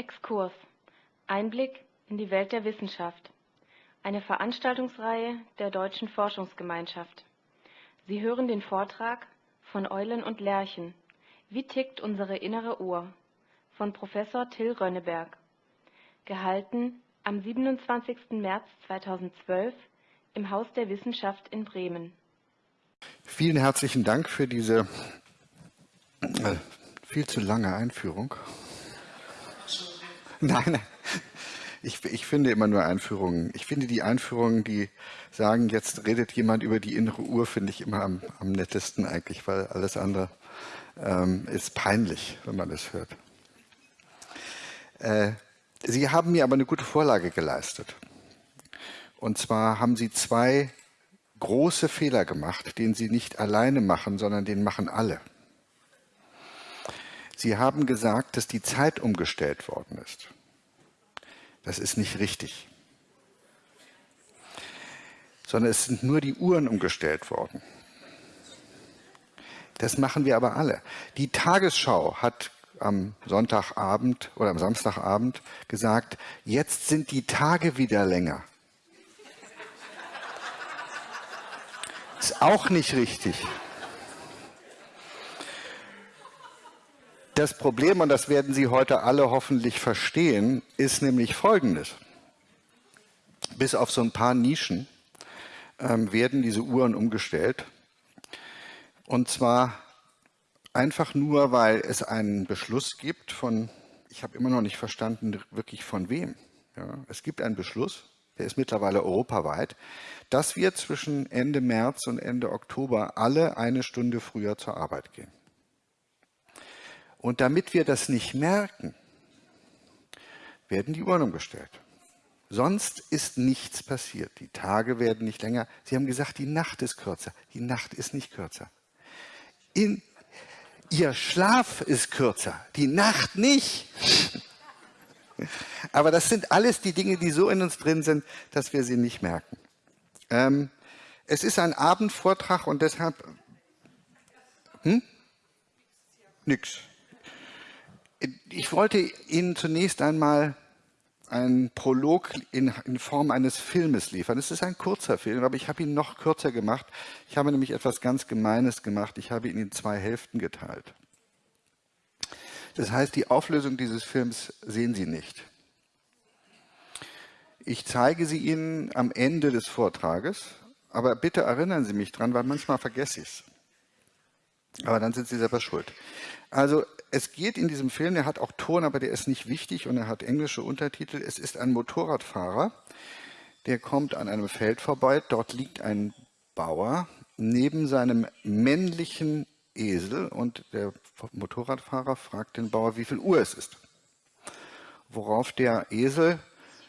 Exkurs. Einblick in die Welt der Wissenschaft. Eine Veranstaltungsreihe der Deutschen Forschungsgemeinschaft. Sie hören den Vortrag von Eulen und Lerchen. Wie tickt unsere innere Uhr? Von Professor Till Rönneberg. Gehalten am 27. März 2012 im Haus der Wissenschaft in Bremen. Vielen herzlichen Dank für diese äh, viel zu lange Einführung. Nein, ich, ich, finde immer nur Einführungen. Ich finde die Einführungen, die sagen, jetzt redet jemand über die innere Uhr, finde ich immer am, am nettesten eigentlich, weil alles andere ähm, ist peinlich, wenn man das hört. Äh, Sie haben mir aber eine gute Vorlage geleistet. Und zwar haben Sie zwei große Fehler gemacht, den Sie nicht alleine machen, sondern den machen alle. Sie haben gesagt, dass die Zeit umgestellt worden ist. Das ist nicht richtig. Sondern es sind nur die Uhren umgestellt worden. Das machen wir aber alle. Die Tagesschau hat am Sonntagabend oder am Samstagabend gesagt, jetzt sind die Tage wieder länger. Ist auch nicht richtig. Das Problem, und das werden Sie heute alle hoffentlich verstehen, ist nämlich folgendes. Bis auf so ein paar Nischen ähm, werden diese Uhren umgestellt. Und zwar einfach nur, weil es einen Beschluss gibt von, ich habe immer noch nicht verstanden, wirklich von wem. Ja, es gibt einen Beschluss, der ist mittlerweile europaweit, dass wir zwischen Ende März und Ende Oktober alle eine Stunde früher zur Arbeit gehen. Und damit wir das nicht merken, werden die Uhren umgestellt. Sonst ist nichts passiert. Die Tage werden nicht länger. Sie haben gesagt, die Nacht ist kürzer. Die Nacht ist nicht kürzer. In, ihr Schlaf ist kürzer. Die Nacht nicht. Aber das sind alles die Dinge, die so in uns drin sind, dass wir sie nicht merken. Ähm, es ist ein Abendvortrag und deshalb... Hm? Nix. Ich wollte Ihnen zunächst einmal einen Prolog in, in, Form eines Filmes liefern. Es ist ein kurzer Film, aber ich habe ihn noch kürzer gemacht. Ich habe nämlich etwas ganz Gemeines gemacht. Ich habe ihn in zwei Hälften geteilt. Das heißt, die Auflösung dieses Films sehen Sie nicht. Ich zeige sie Ihnen am Ende des Vortrages, aber bitte erinnern Sie mich dran, weil manchmal vergesse ich es. Aber dann sind Sie selber schuld. Also es geht in diesem Film, der hat auch Ton, aber der ist nicht wichtig und er hat englische Untertitel. Es ist ein Motorradfahrer, der kommt an einem Feld vorbei. Dort liegt ein Bauer neben seinem männlichen Esel und der Motorradfahrer fragt den Bauer, wie viel Uhr es ist. Worauf der Esel,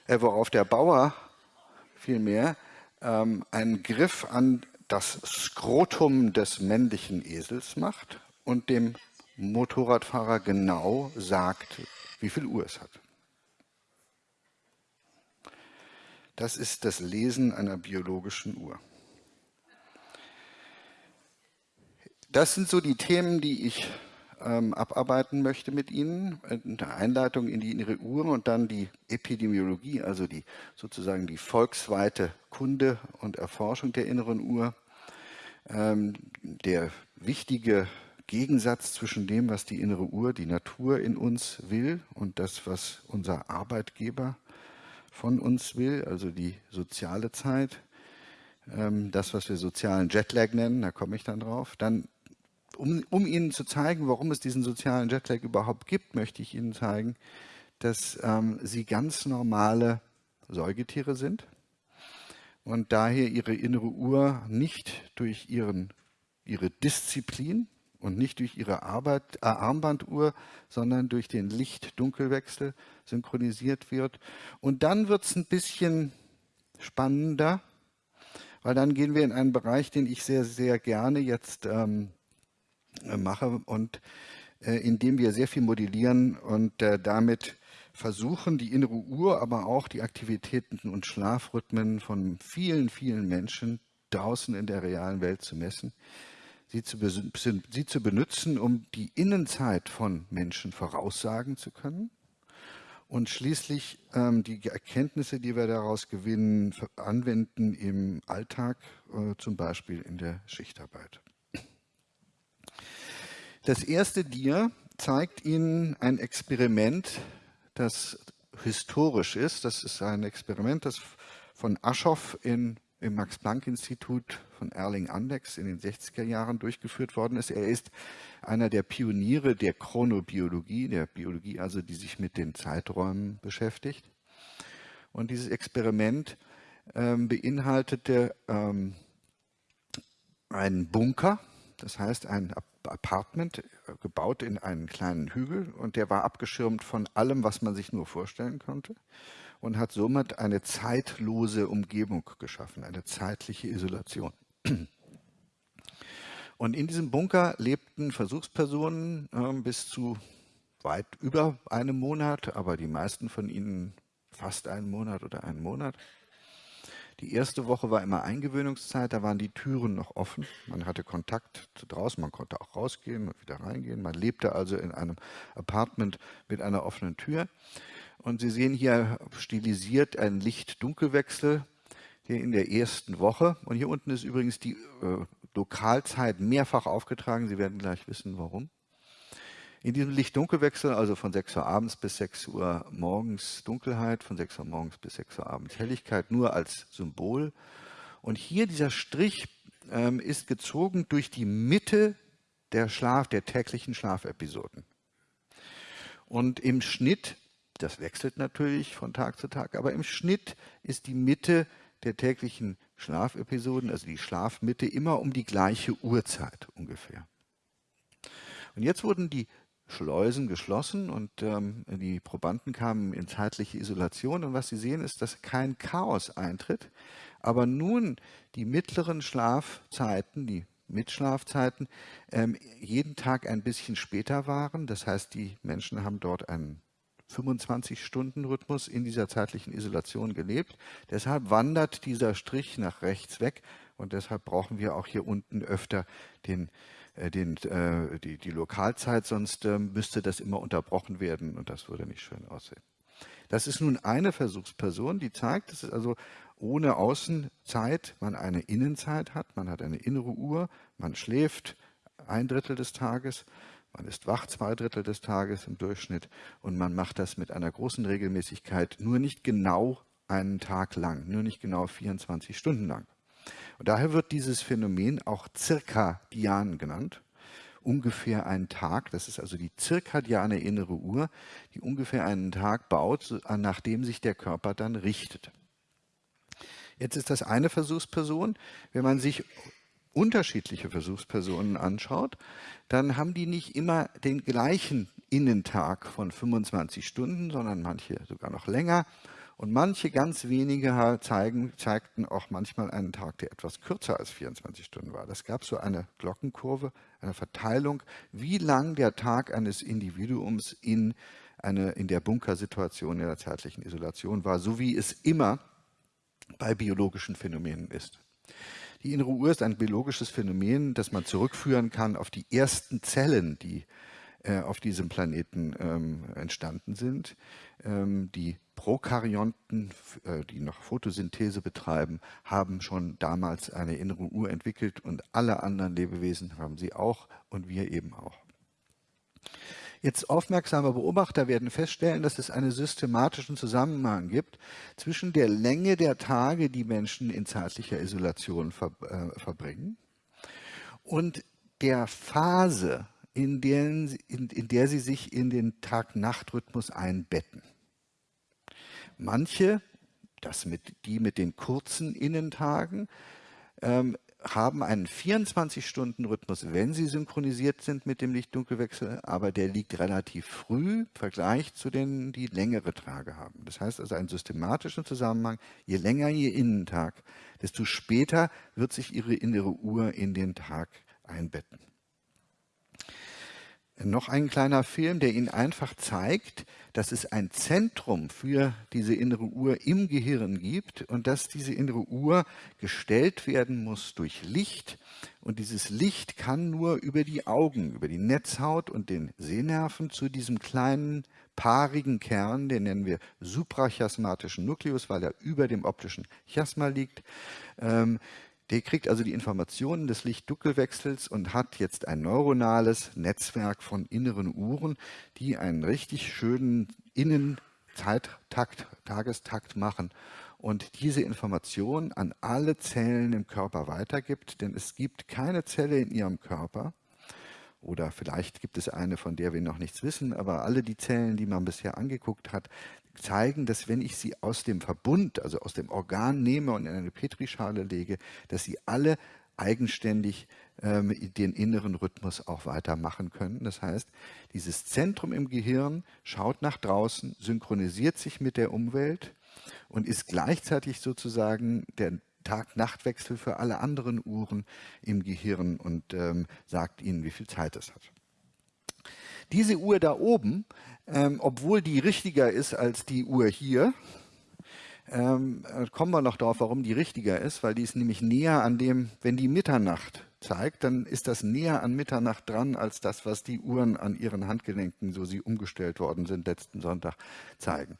äh, worauf der Bauer vielmehr ähm, einen Griff an das Skrotum des männlichen Esels macht und dem Motorradfahrer genau sagt, wie viel Uhr es hat. Das ist das Lesen einer biologischen Uhr. Das sind so die Themen, die ich ähm, abarbeiten möchte mit Ihnen. Eine Einleitung in die innere Uhr und dann die Epidemiologie, also die sozusagen die volksweite Kunde und Erforschung der inneren Uhr. Ähm, der wichtige Gegensatz zwischen dem, was die innere Uhr, die Natur in uns will und das, was unser Arbeitgeber von uns will, also die soziale Zeit, ähm, das, was wir sozialen Jetlag nennen, da komme ich dann drauf. Dann, um, um Ihnen zu zeigen, warum es diesen sozialen Jetlag überhaupt gibt, möchte ich Ihnen zeigen, dass ähm, Sie ganz normale Säugetiere sind und daher Ihre innere Uhr nicht durch ihren, Ihre Disziplin, und nicht durch ihre Arbeit, äh, Armbanduhr, sondern durch den Licht-Dunkelwechsel synchronisiert wird. Und dann wird es ein bisschen spannender, weil dann gehen wir in einen Bereich, den ich sehr, sehr gerne jetzt ähm, äh, mache und äh, in dem wir sehr viel modellieren und äh, damit versuchen, die innere Uhr, aber auch die Aktivitäten und Schlafrhythmen von vielen, vielen Menschen draußen in der realen Welt zu messen sie zu, sie zu benutzen, um die Innenzeit von Menschen voraussagen zu können und schließlich ähm, die Erkenntnisse, die wir daraus gewinnen, anwenden im Alltag, äh, zum Beispiel in der Schichtarbeit. Das erste Dia zeigt Ihnen ein Experiment, das historisch ist. Das ist ein Experiment, das von Aschoff in, im Max-Planck-Institut von Erling Andex in den 60er Jahren durchgeführt worden ist. Er ist einer der Pioniere der Chronobiologie, der Biologie also, die sich mit den Zeiträumen beschäftigt. Und dieses Experiment ähm, beinhaltete ähm, einen Bunker, das heißt ein Apartment, äh, gebaut in einen kleinen Hügel und der war abgeschirmt von allem, was man sich nur vorstellen konnte und hat somit eine zeitlose Umgebung geschaffen, eine zeitliche Isolation. Und in diesem Bunker lebten Versuchspersonen äh, bis zu weit über einem Monat, aber die meisten von ihnen fast einen Monat oder einen Monat. Die erste Woche war immer Eingewöhnungszeit, da waren die Türen noch offen. Man hatte Kontakt zu draußen, man konnte auch rausgehen und wieder reingehen. Man lebte also in einem Apartment mit einer offenen Tür. Und Sie sehen hier stilisiert einen Licht-Dunkelwechsel in der ersten Woche. Und hier unten ist übrigens die äh, Lokalzeit mehrfach aufgetragen. Sie werden gleich wissen, warum. In diesem Licht-Dunkelwechsel, also von 6 Uhr abends bis 6 Uhr morgens Dunkelheit, von 6 Uhr morgens bis 6 Uhr abends Helligkeit, nur als Symbol. Und hier dieser Strich ähm, ist gezogen durch die Mitte der Schlaf, der täglichen Schlafepisoden. Und im Schnitt, das wechselt natürlich von Tag zu Tag, aber im Schnitt ist die Mitte der täglichen Schlafepisoden, also die Schlafmitte, immer um die gleiche Uhrzeit ungefähr. Und jetzt wurden die Schleusen geschlossen und ähm, die Probanden kamen in zeitliche Isolation. Und was Sie sehen, ist, dass kein Chaos eintritt, aber nun die mittleren Schlafzeiten, die Mitschlafzeiten, ähm, jeden Tag ein bisschen später waren. Das heißt, die Menschen haben dort einen 25-Stunden-Rhythmus in dieser zeitlichen Isolation gelebt. Deshalb wandert dieser Strich nach rechts weg und deshalb brauchen wir auch hier unten öfter den äh, den, äh, die, die Lokalzeit, sonst äh, müsste das immer unterbrochen werden und das würde nicht schön aussehen. Das ist nun eine Versuchsperson, die zeigt, dass es also ohne Außenzeit man eine Innenzeit hat, man hat eine innere Uhr, man schläft ein Drittel des Tages, man ist wach zwei Drittel des Tages im Durchschnitt und man macht das mit einer großen Regelmäßigkeit, nur nicht genau einen Tag lang, nur nicht genau 24 Stunden lang. Und daher wird dieses Phänomen auch Zirkadian genannt. Ungefähr einen Tag, das ist also die zirkadiane innere Uhr, die ungefähr einen Tag baut, nachdem sich der Körper dann richtet. Jetzt ist das eine Versuchsperson. Wenn man sich unterschiedliche Versuchspersonen anschaut, dann haben die nicht immer den gleichen Innentag von 25 Stunden, sondern manche sogar noch länger und manche ganz wenige zeigen, zeigten auch manchmal einen Tag, der etwas kürzer als 24 Stunden war. Das gab so eine Glockenkurve, eine Verteilung, wie lang der Tag eines Individuums in, eine, in der Bunkersituation, in der zeitlichen Isolation war, so wie es immer bei biologischen Phänomenen ist. Die innere Uhr ist ein biologisches Phänomen, das man zurückführen kann auf die ersten Zellen, die äh, auf diesem Planeten ähm, entstanden sind. Ähm, die Prokaryonten, äh, die noch Photosynthese betreiben, haben schon damals eine innere Uhr entwickelt und alle anderen Lebewesen haben sie auch und wir eben auch. Jetzt aufmerksame Beobachter werden feststellen, dass es einen systematischen Zusammenhang gibt zwischen der Länge der Tage, die Menschen in zeitlicher Isolation ver äh, verbringen, und der Phase, in der, in, in der sie sich in den Tag-Nacht-Rhythmus einbetten. Manche, das mit, die mit den kurzen Innentagen, ähm, haben einen 24-Stunden-Rhythmus, wenn sie synchronisiert sind mit dem Licht-Dunkelwechsel, aber der liegt relativ früh im Vergleich zu denen, die längere Tage haben. Das heißt also einen systematischen Zusammenhang, je länger ihr Innentag, desto später wird sich ihre innere Uhr in den Tag einbetten. Noch ein kleiner Film, der Ihnen einfach zeigt, dass es ein Zentrum für diese innere Uhr im Gehirn gibt und dass diese innere Uhr gestellt werden muss durch Licht. Und dieses Licht kann nur über die Augen, über die Netzhaut und den Sehnerven zu diesem kleinen paarigen Kern, den nennen wir suprachiasmatischen Nukleus, weil er über dem optischen Chiasma liegt. Ähm, der kriegt also die Informationen des Licht-Dunkelwechsels und hat jetzt ein neuronales Netzwerk von inneren Uhren, die einen richtig schönen Innenzeittakt, Tagestakt machen und diese Information an alle Zellen im Körper weitergibt, denn es gibt keine Zelle in ihrem Körper, oder vielleicht gibt es eine, von der wir noch nichts wissen, aber alle die Zellen, die man bisher angeguckt hat, zeigen, dass wenn ich sie aus dem Verbund, also aus dem Organ nehme und in eine Petrischale lege, dass sie alle eigenständig ähm, den inneren Rhythmus auch weitermachen können. Das heißt, dieses Zentrum im Gehirn schaut nach draußen, synchronisiert sich mit der Umwelt und ist gleichzeitig sozusagen der Tag-Nacht-Wechsel für alle anderen Uhren im Gehirn und ähm, sagt ihnen, wie viel Zeit es hat. Diese Uhr da oben, ähm, obwohl die richtiger ist als die Uhr hier, ähm, äh, kommen wir noch darauf, warum die richtiger ist, weil die ist nämlich näher an dem, wenn die Mitternacht zeigt, dann ist das näher an Mitternacht dran, als das, was die Uhren an ihren Handgelenken, so sie umgestellt worden sind, letzten Sonntag zeigen.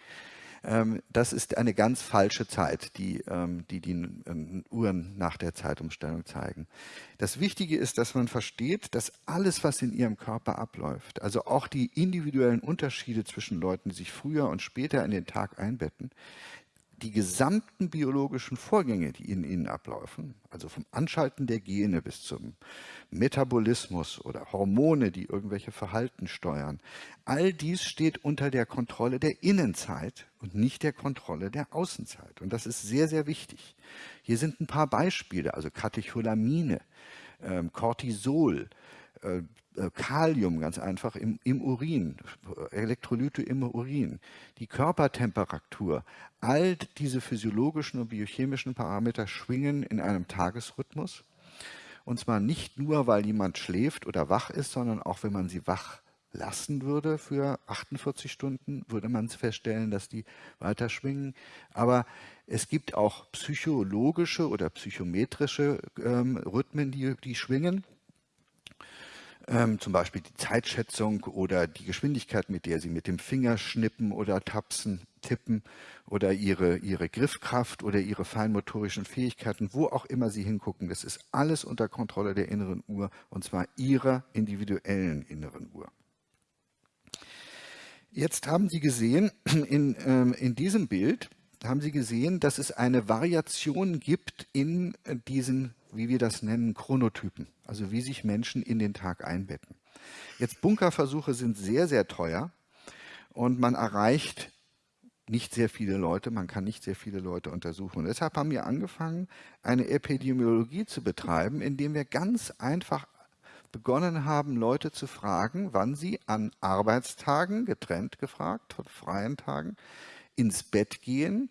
Ähm, das ist eine ganz falsche Zeit, die ähm, die, die ähm, Uhren nach der Zeitumstellung zeigen. Das Wichtige ist, dass man versteht, dass alles, was in ihrem Körper abläuft, also auch die individuellen Unterschiede zwischen Leuten, die sich früher und später in den Tag einbetten, die gesamten biologischen Vorgänge, die in ihnen ablaufen, also vom Anschalten der Gene bis zum Metabolismus oder Hormone, die irgendwelche Verhalten steuern, all dies steht unter der Kontrolle der Innenzeit und nicht der Kontrolle der Außenzeit. Und das ist sehr, sehr wichtig. Hier sind ein paar Beispiele, also Katecholamine, ähm, Cortisol, Kalium ganz einfach im, im, Urin, Elektrolyte im Urin, die Körpertemperatur, all diese physiologischen und biochemischen Parameter schwingen in einem Tagesrhythmus. Und zwar nicht nur, weil jemand schläft oder wach ist, sondern auch, wenn man sie wach lassen würde für 48 Stunden, würde man feststellen, dass die weiter schwingen. Aber es gibt auch psychologische oder psychometrische ähm, Rhythmen, die, die schwingen ähm, zum Beispiel die Zeitschätzung oder die Geschwindigkeit, mit der Sie mit dem Finger schnippen oder tapsen, tippen oder Ihre, Ihre Griffkraft oder Ihre feinmotorischen Fähigkeiten, wo auch immer Sie hingucken. Das ist alles unter Kontrolle der inneren Uhr und zwar Ihrer individuellen inneren Uhr. Jetzt haben Sie gesehen, in, ähm, in diesem Bild haben Sie gesehen, dass es eine Variation gibt in diesen wie wir das nennen, Chronotypen, also wie sich Menschen in den Tag einbetten. Jetzt Bunkerversuche sind sehr, sehr teuer und man erreicht nicht sehr viele Leute, man kann nicht sehr viele Leute untersuchen. Und deshalb haben wir angefangen, eine Epidemiologie zu betreiben, indem wir ganz einfach begonnen haben, Leute zu fragen, wann sie an Arbeitstagen, getrennt gefragt, von freien Tagen, ins Bett gehen,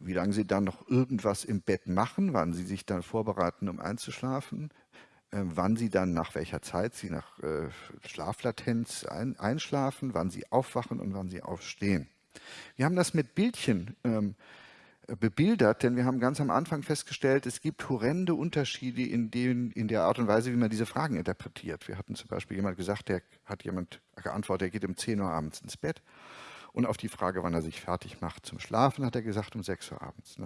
wie lange sie dann noch irgendwas im Bett machen, wann sie sich dann vorbereiten, um einzuschlafen, äh, wann sie dann nach welcher Zeit sie nach äh, Schlaflatenz ein, einschlafen, wann sie aufwachen und wann sie aufstehen. Wir haben das mit Bildchen ähm, bebildert, denn wir haben ganz am Anfang festgestellt, es gibt horrende Unterschiede in, den, in der Art und Weise, wie man diese Fragen interpretiert. Wir hatten zum Beispiel jemand gesagt, der hat jemand geantwortet, er geht um 10 Uhr abends ins Bett. Und auf die Frage, wann er sich fertig macht zum Schlafen, hat er gesagt, um 6 Uhr abends.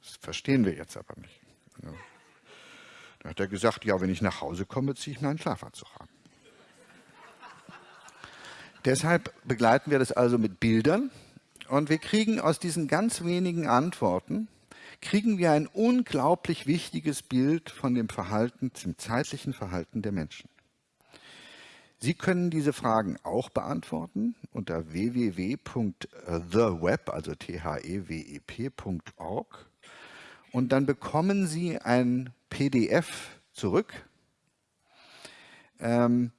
Das verstehen wir jetzt aber nicht. Dann hat er gesagt, ja, wenn ich nach Hause komme, ziehe ich meinen Schlafanzug an. Deshalb begleiten wir das also mit Bildern und wir kriegen aus diesen ganz wenigen Antworten, kriegen wir ein unglaublich wichtiges Bild von dem Verhalten, dem zeitlichen Verhalten der Menschen. Sie können diese Fragen auch beantworten unter www.theweb, also t-h-e-w-e-p.org und dann bekommen Sie ein PDF zurück. Ähm,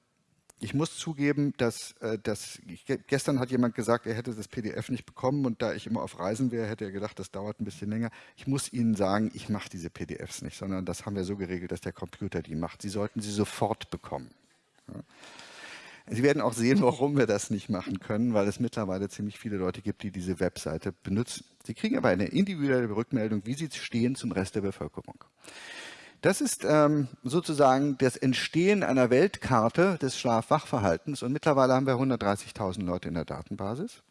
ich muss zugeben, dass, äh, dass ich, gestern hat jemand gesagt, er hätte das PDF nicht bekommen und da ich immer auf Reisen wäre, hätte er gedacht, das dauert ein bisschen länger. Ich muss Ihnen sagen, ich mache diese PDFs nicht, sondern das haben wir so geregelt, dass der Computer die macht. Sie sollten sie sofort bekommen. Ja. Sie werden auch sehen, warum wir das nicht machen können, weil es mittlerweile ziemlich viele Leute gibt, die diese Webseite benutzen. Sie kriegen aber eine individuelle Rückmeldung, wie Sie stehen zum Rest der Bevölkerung. Das ist ähm, sozusagen das Entstehen einer Weltkarte des Schlafwachverhaltens und mittlerweile haben wir 130.000 Leute in der Datenbasis.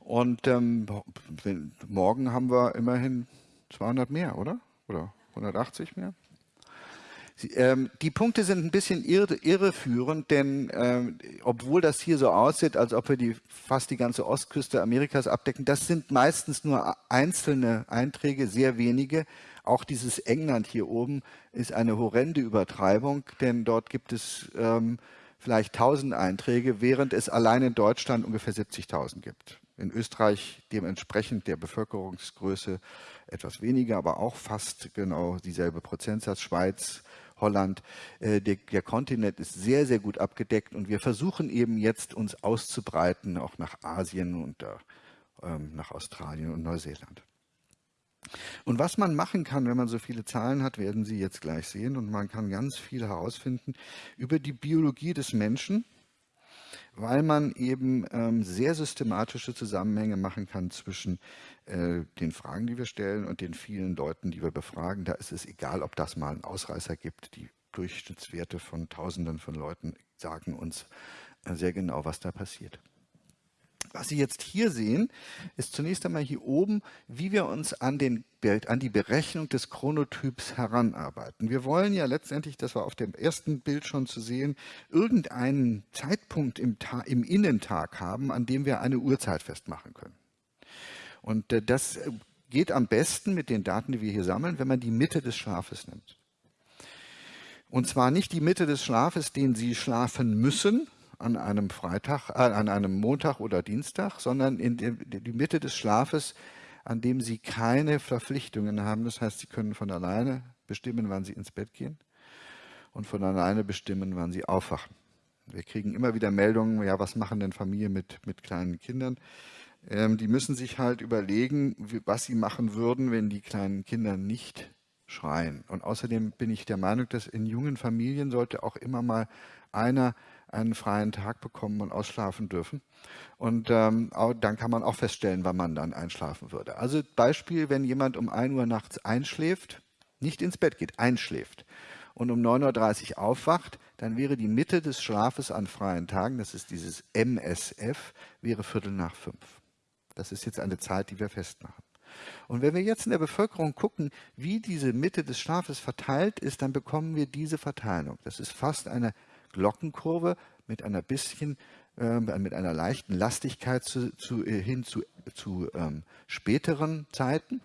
Und ähm, morgen haben wir immerhin 200 mehr, oder? Oder 180 mehr? Ähm, die Punkte sind ein bisschen irre, irreführend, denn ähm, obwohl das hier so aussieht, als ob wir die, fast die ganze Ostküste Amerikas abdecken, das sind meistens nur einzelne Einträge, sehr wenige. Auch dieses England hier oben ist eine horrende Übertreibung, denn dort gibt es ähm, vielleicht 1000 Einträge, während es allein in Deutschland ungefähr 70.000 gibt. In Österreich dementsprechend der Bevölkerungsgröße etwas weniger, aber auch fast genau dieselbe Prozentsatz. Schweiz Holland. Äh, der, der, Kontinent ist sehr, sehr gut abgedeckt und wir versuchen eben jetzt uns auszubreiten, auch nach Asien und äh, ähm, nach Australien und Neuseeland. Und was man machen kann, wenn man so viele Zahlen hat, werden Sie jetzt gleich sehen. Und man kann ganz viel herausfinden über die Biologie des Menschen, weil man eben ähm, sehr systematische Zusammenhänge machen kann zwischen äh, den Fragen, die wir stellen und den vielen Leuten, die wir befragen. Da ist es egal, ob das mal einen Ausreißer gibt. Die Durchschnittswerte von Tausenden von Leuten sagen uns äh, sehr genau, was da passiert. Was Sie jetzt hier sehen, ist zunächst einmal hier oben, wie wir uns an, den, an die Berechnung des Chronotyps heranarbeiten. Wir wollen ja letztendlich, das war auf dem ersten Bild schon zu sehen, irgendeinen Zeitpunkt im, im Innentag haben, an dem wir eine Uhrzeit festmachen können. Und äh, das geht am besten mit den Daten, die wir hier sammeln, wenn man die Mitte des Schlafes nimmt. Und zwar nicht die Mitte des Schlafes, den Sie schlafen müssen an einem Freitag, äh, an einem Montag oder Dienstag, sondern in die, Mitte des Schlafes, an dem Sie keine Verpflichtungen haben. Das heißt, Sie können von alleine bestimmen, wann Sie ins Bett gehen und von alleine bestimmen, wann Sie aufwachen. Wir kriegen immer wieder Meldungen, ja, was machen denn Familien mit, mit kleinen Kindern? Ähm, die müssen sich halt überlegen, was sie machen würden, wenn die kleinen Kinder nicht schreien. Und außerdem bin ich der Meinung, dass in jungen Familien sollte auch immer mal einer einen freien Tag bekommen und ausschlafen dürfen. Und ähm, auch, dann kann man auch feststellen, wann man dann einschlafen würde. Also Beispiel, wenn jemand um 1 Uhr nachts einschläft, nicht ins Bett geht, einschläft und um 9.30 Uhr aufwacht, dann wäre die Mitte des Schlafes an freien Tagen, das ist dieses MSF, wäre Viertel nach fünf. Das ist jetzt eine Zeit, die wir festmachen. Und wenn wir jetzt in der Bevölkerung gucken, wie diese Mitte des Schlafes verteilt ist, dann bekommen wir diese Verteilung. Das ist fast eine Glockenkurve mit einer bisschen, äh, mit einer leichten Lastigkeit zu, zu, äh, hin zu, zu ähm, späteren Zeiten.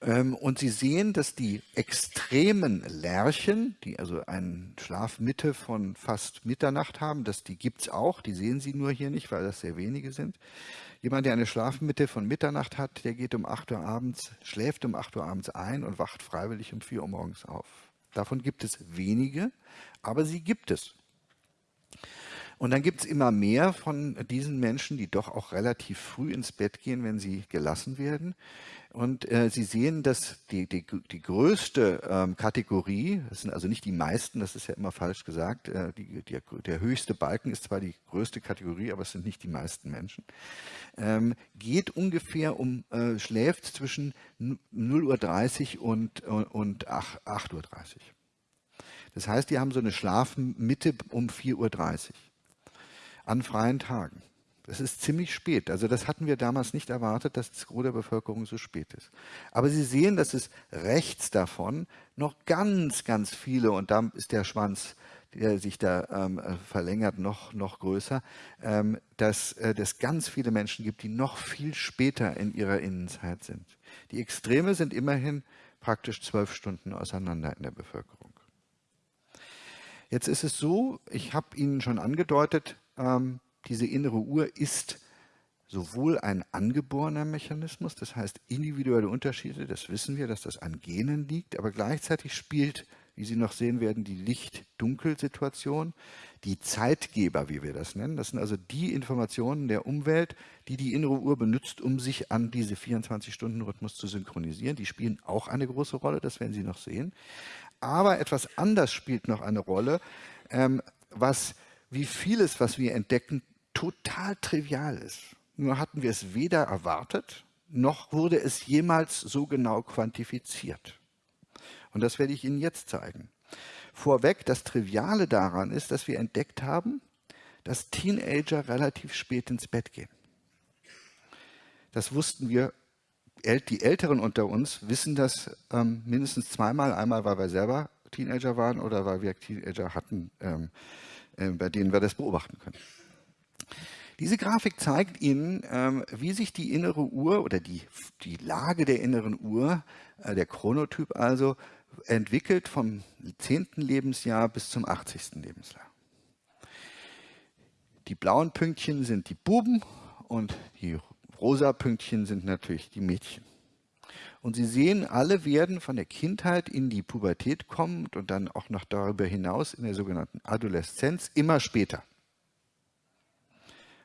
Ähm, und Sie sehen, dass die extremen Lerchen, die also eine Schlafmitte von fast Mitternacht haben, dass die gibt es auch, die sehen Sie nur hier nicht, weil das sehr wenige sind. Jemand, der eine Schlafmitte von Mitternacht hat, der geht um 8 Uhr abends, schläft um 8 Uhr abends ein und wacht freiwillig um 4 Uhr morgens auf. Davon gibt es wenige, aber sie gibt es. Und dann gibt es immer mehr von diesen Menschen, die doch auch relativ früh ins Bett gehen, wenn sie gelassen werden. Und äh, Sie sehen, dass die, die, die größte ähm, Kategorie, das sind also nicht die meisten, das ist ja immer falsch gesagt, äh, die, die, der höchste Balken ist zwar die größte Kategorie, aber es sind nicht die meisten Menschen, ähm, geht ungefähr um, äh, schläft zwischen 0.30 Uhr und, und 8.30 Uhr. Das heißt, die haben so eine Schlafmitte um 4.30 Uhr an freien Tagen. Das ist ziemlich spät. Also das hatten wir damals nicht erwartet, dass das Gros der Bevölkerung so spät ist. Aber Sie sehen, dass es rechts davon noch ganz, ganz viele, und da ist der Schwanz, der sich da ähm, verlängert, noch, noch größer, ähm, dass äh, es ganz viele Menschen gibt, die noch viel später in ihrer Innenzeit sind. Die Extreme sind immerhin praktisch zwölf Stunden auseinander in der Bevölkerung. Jetzt ist es so, ich habe Ihnen schon angedeutet, ähm, diese innere Uhr ist sowohl ein angeborener Mechanismus, das heißt individuelle Unterschiede, das wissen wir, dass das an Genen liegt, aber gleichzeitig spielt, wie Sie noch sehen werden, die Licht-Dunkel-Situation, die Zeitgeber, wie wir das nennen. Das sind also die Informationen der Umwelt, die die innere Uhr benutzt, um sich an diese 24-Stunden-Rhythmus zu synchronisieren. Die spielen auch eine große Rolle, das werden Sie noch sehen. Aber etwas anders spielt noch eine Rolle, ähm, was wie vieles, was wir entdecken, total trivial ist. Nur hatten wir es weder erwartet, noch wurde es jemals so genau quantifiziert. Und das werde ich Ihnen jetzt zeigen. Vorweg, das Triviale daran ist, dass wir entdeckt haben, dass Teenager relativ spät ins Bett gehen. Das wussten wir, die Älteren unter uns wissen das ähm, mindestens zweimal. Einmal, weil wir selber Teenager waren oder weil wir Teenager hatten, ähm, äh, bei denen wir das beobachten können. Diese Grafik zeigt Ihnen, ähm, wie sich die innere Uhr oder die, die Lage der inneren Uhr, äh, der Chronotyp also, entwickelt vom 10. Lebensjahr bis zum 80. Lebensjahr. Die blauen Pünktchen sind die Buben und die rosa Pünktchen sind natürlich die Mädchen. Und Sie sehen, alle werden von der Kindheit in die Pubertät kommen und dann auch noch darüber hinaus in der sogenannten Adoleszenz immer später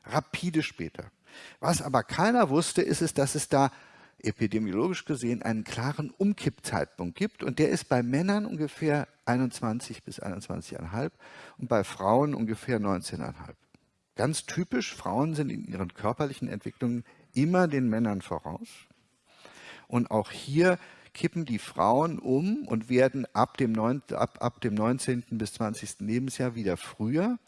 rapide später. Was aber keiner wusste, ist es, dass es da epidemiologisch gesehen einen klaren Umkippzeitpunkt gibt und der ist bei Männern ungefähr 21 bis 21,5 und bei Frauen ungefähr 19,5. Ganz typisch, Frauen sind in ihren körperlichen Entwicklungen immer den Männern voraus. Und auch hier kippen die Frauen um und werden ab dem, 9, ab, ab dem 19. bis 20. Lebensjahr wieder früher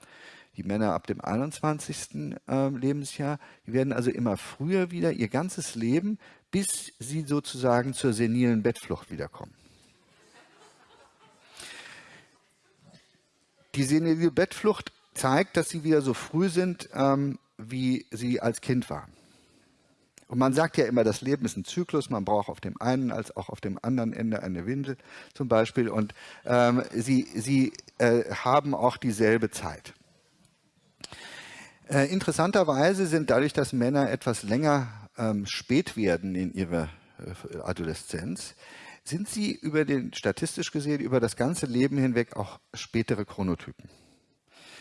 die Männer ab dem 21. Äh, Lebensjahr, die werden also immer früher wieder ihr ganzes Leben, bis sie sozusagen zur senilen Bettflucht wiederkommen. Die senile Bettflucht zeigt, dass sie wieder so früh sind, ähm, wie sie als Kind waren. Und man sagt ja immer, das Leben ist ein Zyklus, man braucht auf dem einen als auch auf dem anderen Ende eine Windel zum Beispiel. Und ähm, sie, sie äh, haben auch dieselbe Zeit. Äh, interessanterweise sind dadurch, dass Männer etwas länger ähm, spät werden in ihrer äh, Adoleszenz, sind sie über den, statistisch gesehen, über das ganze Leben hinweg auch spätere Chronotypen.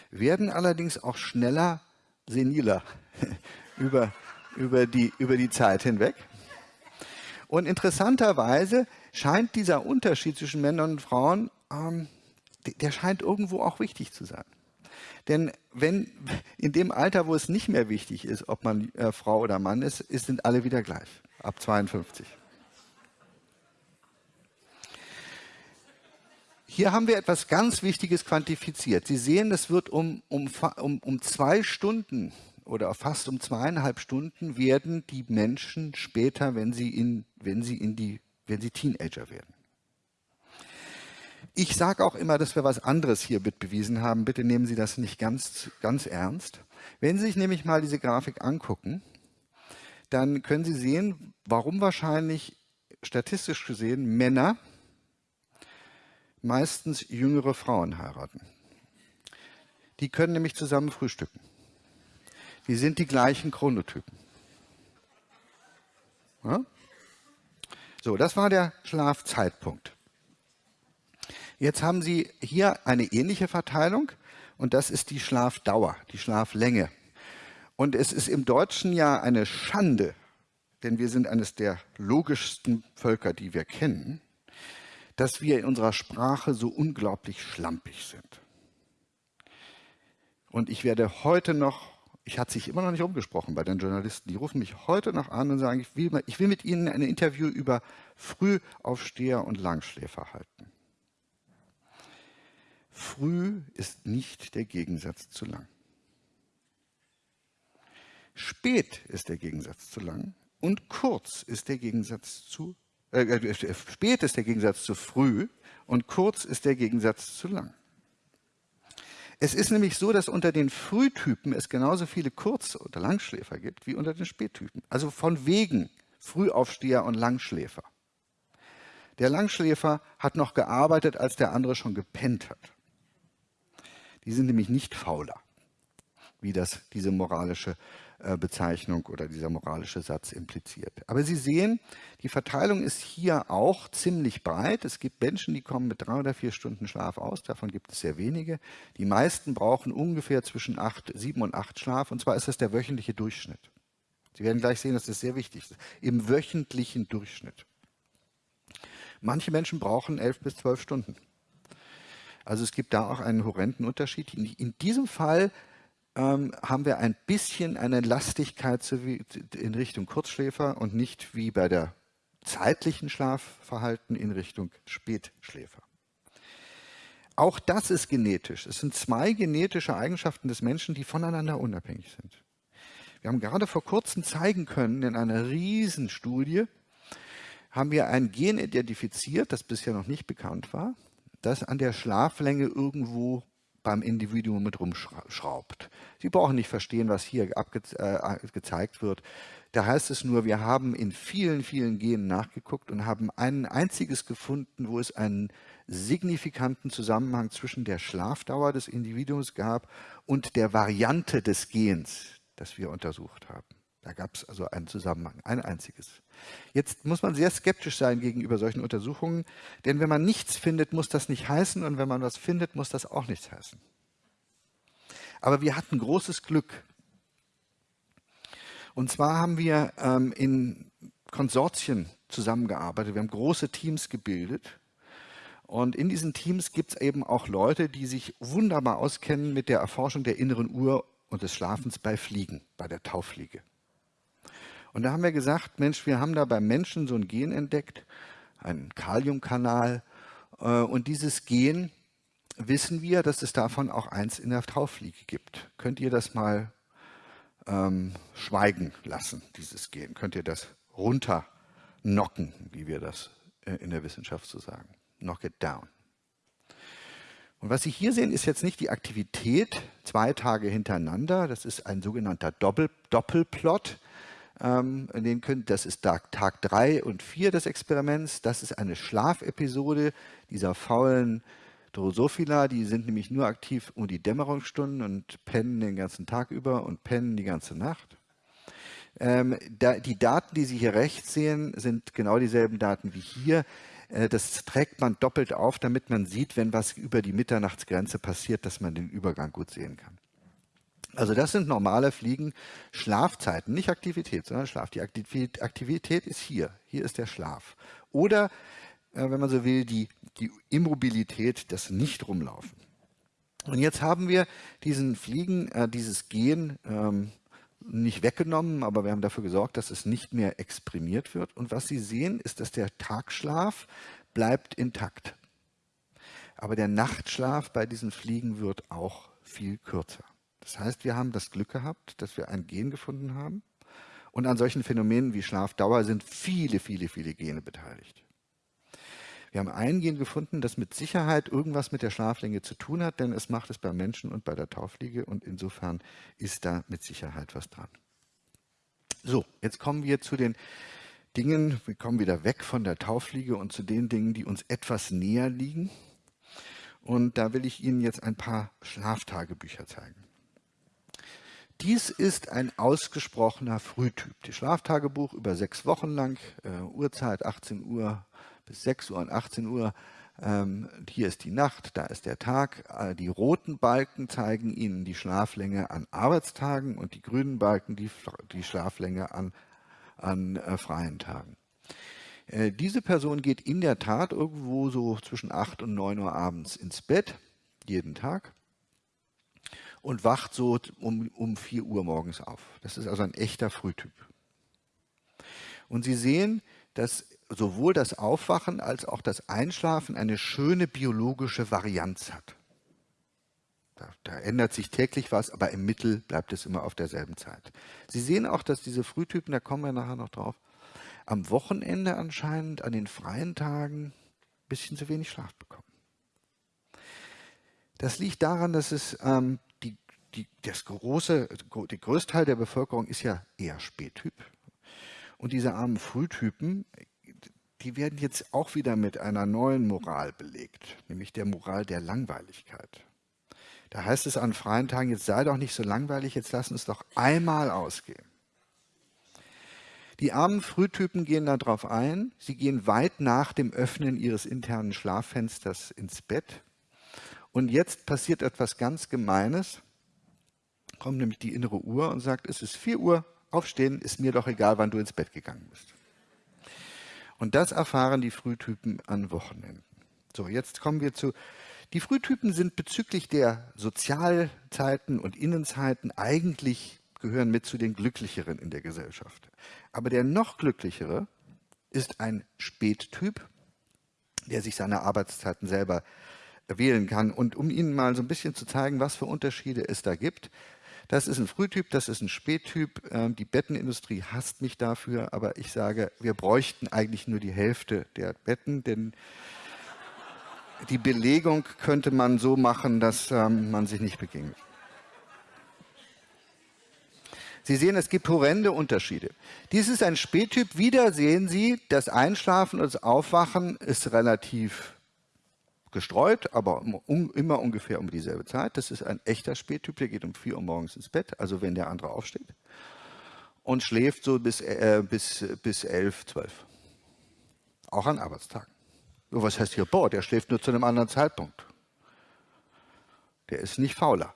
Werden allerdings auch schneller seniler über, über, die, über die Zeit hinweg. Und interessanterweise scheint dieser Unterschied zwischen Männern und Frauen, ähm, der scheint irgendwo auch wichtig zu sein. Denn wenn in dem Alter, wo es nicht mehr wichtig ist, ob man äh, Frau oder Mann ist, ist, sind alle wieder gleich, ab 52. Hier haben wir etwas ganz Wichtiges quantifiziert. Sie sehen, das wird um, um, um, um zwei Stunden oder fast um zweieinhalb Stunden werden die Menschen später, wenn sie, in, wenn sie, in die, wenn sie Teenager werden. Ich sage auch immer, dass wir was anderes hier bewiesen haben. Bitte nehmen Sie das nicht ganz, ganz ernst. Wenn Sie sich nämlich mal diese Grafik angucken, dann können Sie sehen, warum wahrscheinlich statistisch gesehen Männer meistens jüngere Frauen heiraten. Die können nämlich zusammen frühstücken. Die sind die gleichen Chronotypen. Ja? So, das war der Schlafzeitpunkt. Jetzt haben Sie hier eine ähnliche Verteilung und das ist die Schlafdauer, die Schlaflänge. Und es ist im Deutschen ja eine Schande, denn wir sind eines der logischsten Völker, die wir kennen, dass wir in unserer Sprache so unglaublich schlampig sind. Und ich werde heute noch, ich hatte sich immer noch nicht umgesprochen bei den Journalisten, die rufen mich heute noch an und sagen, ich will, ich will mit Ihnen ein Interview über Frühaufsteher und Langschläfer halten. Früh ist nicht der Gegensatz zu lang. Spät ist der Gegensatz zu lang und kurz ist der Gegensatz zu äh, äh, spät ist der Gegensatz zu früh und kurz ist der Gegensatz zu lang. Es ist nämlich so, dass unter den Frühtypen es genauso viele Kurz- oder Langschläfer gibt wie unter den Spättypen. Also von wegen Frühaufsteher und Langschläfer. Der Langschläfer hat noch gearbeitet, als der andere schon gepennt hat. Die sind nämlich nicht fauler, wie das diese moralische Bezeichnung oder dieser moralische Satz impliziert. Aber Sie sehen, die Verteilung ist hier auch ziemlich breit. Es gibt Menschen, die kommen mit drei oder vier Stunden Schlaf aus. Davon gibt es sehr wenige. Die meisten brauchen ungefähr zwischen acht, sieben und acht Schlaf. Und zwar ist das der wöchentliche Durchschnitt. Sie werden gleich sehen, das sehr wichtig ist. Im wöchentlichen Durchschnitt. Manche Menschen brauchen elf bis zwölf Stunden. Also es gibt da auch einen horrenden Unterschied. In diesem Fall ähm, haben wir ein bisschen eine Lastigkeit in Richtung Kurzschläfer und nicht wie bei der zeitlichen Schlafverhalten in Richtung Spätschläfer. Auch das ist genetisch. Es sind zwei genetische Eigenschaften des Menschen, die voneinander unabhängig sind. Wir haben gerade vor kurzem zeigen können in einer Riesenstudie, haben wir ein Gen identifiziert, das bisher noch nicht bekannt war, das an der Schlaflänge irgendwo beim Individuum mit rumschraubt. Sie brauchen nicht verstehen, was hier äh, gezeigt wird. Da heißt es nur, wir haben in vielen, vielen Genen nachgeguckt und haben ein einziges gefunden, wo es einen signifikanten Zusammenhang zwischen der Schlafdauer des Individuums gab und der Variante des Gens, das wir untersucht haben. Da gab es also einen Zusammenhang, ein einziges. Jetzt muss man sehr skeptisch sein gegenüber solchen Untersuchungen, denn wenn man nichts findet, muss das nicht heißen und wenn man was findet, muss das auch nichts heißen. Aber wir hatten großes Glück. Und zwar haben wir ähm, in Konsortien zusammengearbeitet, wir haben große Teams gebildet und in diesen Teams gibt es eben auch Leute, die sich wunderbar auskennen mit der Erforschung der inneren Uhr und des Schlafens bei Fliegen, bei der Tauffliege. Und da haben wir gesagt, Mensch, wir haben da beim Menschen so ein Gen entdeckt, einen Kaliumkanal. Äh, und dieses Gen wissen wir, dass es davon auch eins in der Tauffliege gibt. Könnt ihr das mal ähm, schweigen lassen, dieses Gen? Könnt ihr das runternocken, wie wir das äh, in der Wissenschaft so sagen? Knock it down. Und was Sie hier sehen, ist jetzt nicht die Aktivität zwei Tage hintereinander. Das ist ein sogenannter Doppel Doppelplot. Ähm, den können, das ist Tag, Tag 3 und 4 des Experiments. Das ist eine Schlafepisode dieser faulen Drosophila. Die sind nämlich nur aktiv um die Dämmerungsstunden und pennen den ganzen Tag über und pennen die ganze Nacht. Ähm, da, die Daten, die Sie hier rechts sehen, sind genau dieselben Daten wie hier. Äh, das trägt man doppelt auf, damit man sieht, wenn was über die Mitternachtsgrenze passiert, dass man den Übergang gut sehen kann. Also das sind normale Fliegen Schlafzeiten, nicht Aktivität, sondern Schlaf. Die Aktivität ist hier. Hier ist der Schlaf. Oder, äh, wenn man so will, die, die Immobilität, das Nicht-Rumlaufen. Und jetzt haben wir diesen Fliegen, äh, dieses Gen ähm, nicht weggenommen, aber wir haben dafür gesorgt, dass es nicht mehr exprimiert wird. Und was Sie sehen, ist, dass der Tagschlaf bleibt intakt. Aber der Nachtschlaf bei diesen Fliegen wird auch viel kürzer. Das heißt, wir haben das Glück gehabt, dass wir ein Gen gefunden haben. Und an solchen Phänomenen wie Schlafdauer sind viele, viele, viele Gene beteiligt. Wir haben ein Gen gefunden, das mit Sicherheit irgendwas mit der Schlaflänge zu tun hat, denn es macht es beim Menschen und bei der Taufliege und insofern ist da mit Sicherheit was dran. So, jetzt kommen wir zu den Dingen, wir kommen wieder weg von der Taufliege und zu den Dingen, die uns etwas näher liegen. Und da will ich Ihnen jetzt ein paar Schlaftagebücher zeigen. Dies ist ein ausgesprochener Frühtyp. Die Schlaftagebuch über sechs Wochen lang, äh, Uhrzeit 18 Uhr bis 6 Uhr und 18 Uhr. Ähm, hier ist die Nacht, da ist der Tag. Äh, die roten Balken zeigen Ihnen die Schlaflänge an Arbeitstagen und die grünen Balken die, die Schlaflänge an, an äh, freien Tagen. Äh, diese Person geht in der Tat irgendwo so zwischen 8 und 9 Uhr abends ins Bett, jeden Tag und wacht so um, um 4 Uhr morgens auf. Das ist also ein echter Frühtyp. Und Sie sehen, dass sowohl das Aufwachen als auch das Einschlafen eine schöne biologische Varianz hat. Da, da, ändert sich täglich was, aber im Mittel bleibt es immer auf derselben Zeit. Sie sehen auch, dass diese Frühtypen, da kommen wir nachher noch drauf, am Wochenende anscheinend, an den freien Tagen, ein bisschen zu wenig Schlaf bekommen. Das liegt daran, dass es ähm, die, das große, der größte der Bevölkerung ist ja eher Spättyp. Und diese armen Frühtypen, die werden jetzt auch wieder mit einer neuen Moral belegt, nämlich der Moral der Langweiligkeit. Da heißt es an freien Tagen, jetzt sei doch nicht so langweilig, jetzt lass uns doch einmal ausgehen. Die armen Frühtypen gehen darauf ein, sie gehen weit nach dem Öffnen ihres internen Schlaffensters ins Bett. Und jetzt passiert etwas ganz Gemeines kommt nämlich die innere Uhr und sagt, es ist 4 Uhr, aufstehen, ist mir doch egal, wann du ins Bett gegangen bist. Und das erfahren die Frühtypen an Wochenenden. So, jetzt kommen wir zu Die Frühtypen sind bezüglich der Sozialzeiten und Innenzeiten eigentlich gehören mit zu den Glücklicheren in der Gesellschaft. Aber der noch Glücklichere ist ein Spättyp, der sich seine Arbeitszeiten selber wählen kann. Und um Ihnen mal so ein bisschen zu zeigen, was für Unterschiede es da gibt, das ist ein Frühtyp, das ist ein Spättyp. Ähm, die Bettenindustrie hasst mich dafür, aber ich sage, wir bräuchten eigentlich nur die Hälfte der Betten, denn die Belegung könnte man so machen, dass ähm, man sich nicht begegnet. Sie sehen, es gibt horrende Unterschiede. Dies ist ein Spättyp. Wieder sehen Sie, das Einschlafen und das Aufwachen ist relativ gestreut, aber immer ungefähr um dieselbe Zeit. Das ist ein echter Spättyp, der geht um 4 Uhr morgens ins Bett, also wenn der andere aufsteht. Und schläft so bis, äh, bis, bis 11, 12. Auch an Arbeitstagen. So, was heißt hier, boah, der schläft nur zu einem anderen Zeitpunkt. Der ist nicht fauler.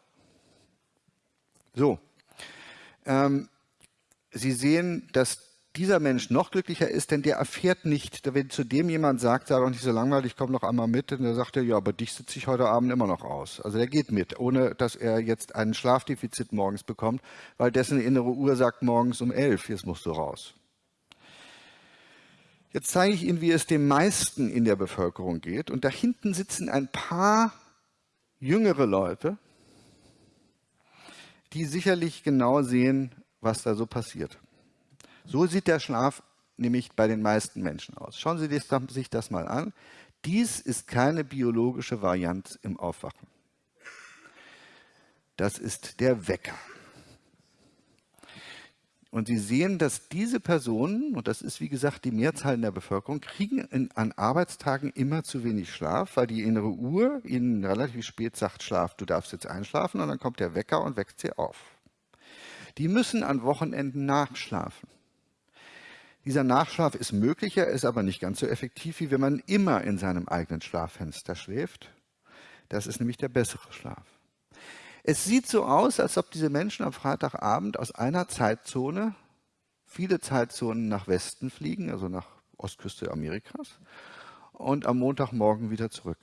So, ähm, Sie sehen, dass dieser Mensch noch glücklicher ist, denn der erfährt nicht, wenn zu dem jemand sagt, sei doch nicht so langweilig, komm doch einmal mit, der sagt er, ja, aber dich sitze ich heute Abend immer noch aus. Also der geht mit, ohne dass er jetzt ein Schlafdefizit morgens bekommt, weil dessen innere Uhr sagt morgens um elf, jetzt musst du raus. Jetzt zeige ich Ihnen, wie es dem meisten in der Bevölkerung geht. Und da hinten sitzen ein paar jüngere Leute, die sicherlich genau sehen, was da so passiert. So sieht der Schlaf nämlich bei den meisten Menschen aus. Schauen Sie sich das mal an. Dies ist keine biologische Variante im Aufwachen. Das ist der Wecker. Und Sie sehen, dass diese Personen, und das ist wie gesagt die Mehrzahl in der Bevölkerung, kriegen in, an Arbeitstagen immer zu wenig Schlaf, weil die innere Uhr ihnen relativ spät sagt, schlaf, du darfst jetzt einschlafen, und dann kommt der Wecker und weckt sie auf. Die müssen an Wochenenden nachschlafen. Dieser Nachschlaf ist möglicher, ist aber nicht ganz so effektiv, wie wenn man immer in seinem eigenen Schlaffenster schläft. Das ist nämlich der bessere Schlaf. Es sieht so aus, als ob diese Menschen am Freitagabend aus einer Zeitzone viele Zeitzonen nach Westen fliegen, also nach Ostküste Amerikas, und am Montagmorgen wieder zurück.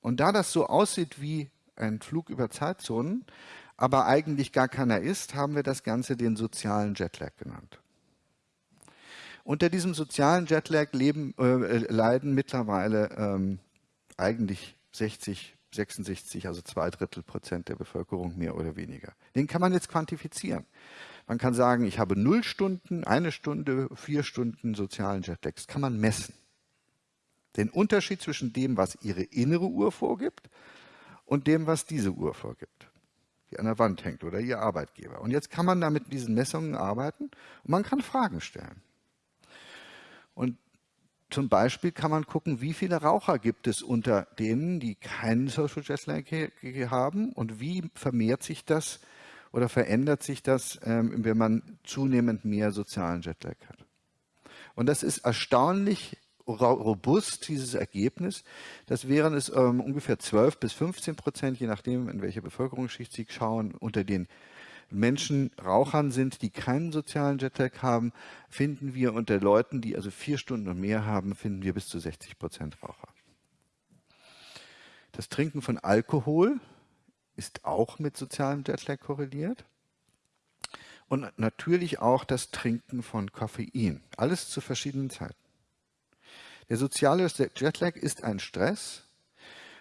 Und da das so aussieht wie ein Flug über Zeitzonen, aber eigentlich gar keiner ist, haben wir das Ganze den sozialen Jetlag genannt. Unter diesem sozialen Jetlag leben, äh, leiden mittlerweile ähm, eigentlich 60 66, also zwei Drittel Prozent der Bevölkerung mehr oder weniger. Den kann man jetzt quantifizieren. Man kann sagen, ich habe null Stunden, eine Stunde, vier Stunden sozialen Jetlag. Das kann man messen. Den Unterschied zwischen dem, was Ihre innere Uhr vorgibt und dem, was diese Uhr vorgibt, die an der Wand hängt oder Ihr Arbeitgeber. Und jetzt kann man da mit diesen Messungen arbeiten und man kann Fragen stellen. Und zum Beispiel kann man gucken, wie viele Raucher gibt es unter denen, die keinen Social Jetlag haben und wie vermehrt sich das oder verändert sich das, ähm, wenn man zunehmend mehr sozialen Jetlag hat. Und das ist erstaunlich robust, dieses Ergebnis. Das wären es ähm, ungefähr 12 bis 15 Prozent, je nachdem, in welche Bevölkerungsschicht Sie schauen, unter den Menschen Rauchern sind, die keinen sozialen Jetlag haben, finden wir unter Leuten, die also vier Stunden und mehr haben, finden wir bis zu 60 Prozent Raucher. Das Trinken von Alkohol ist auch mit sozialem Jetlag korreliert. Und natürlich auch das Trinken von Koffein. Alles zu verschiedenen Zeiten. Der soziale Jetlag ist ein Stress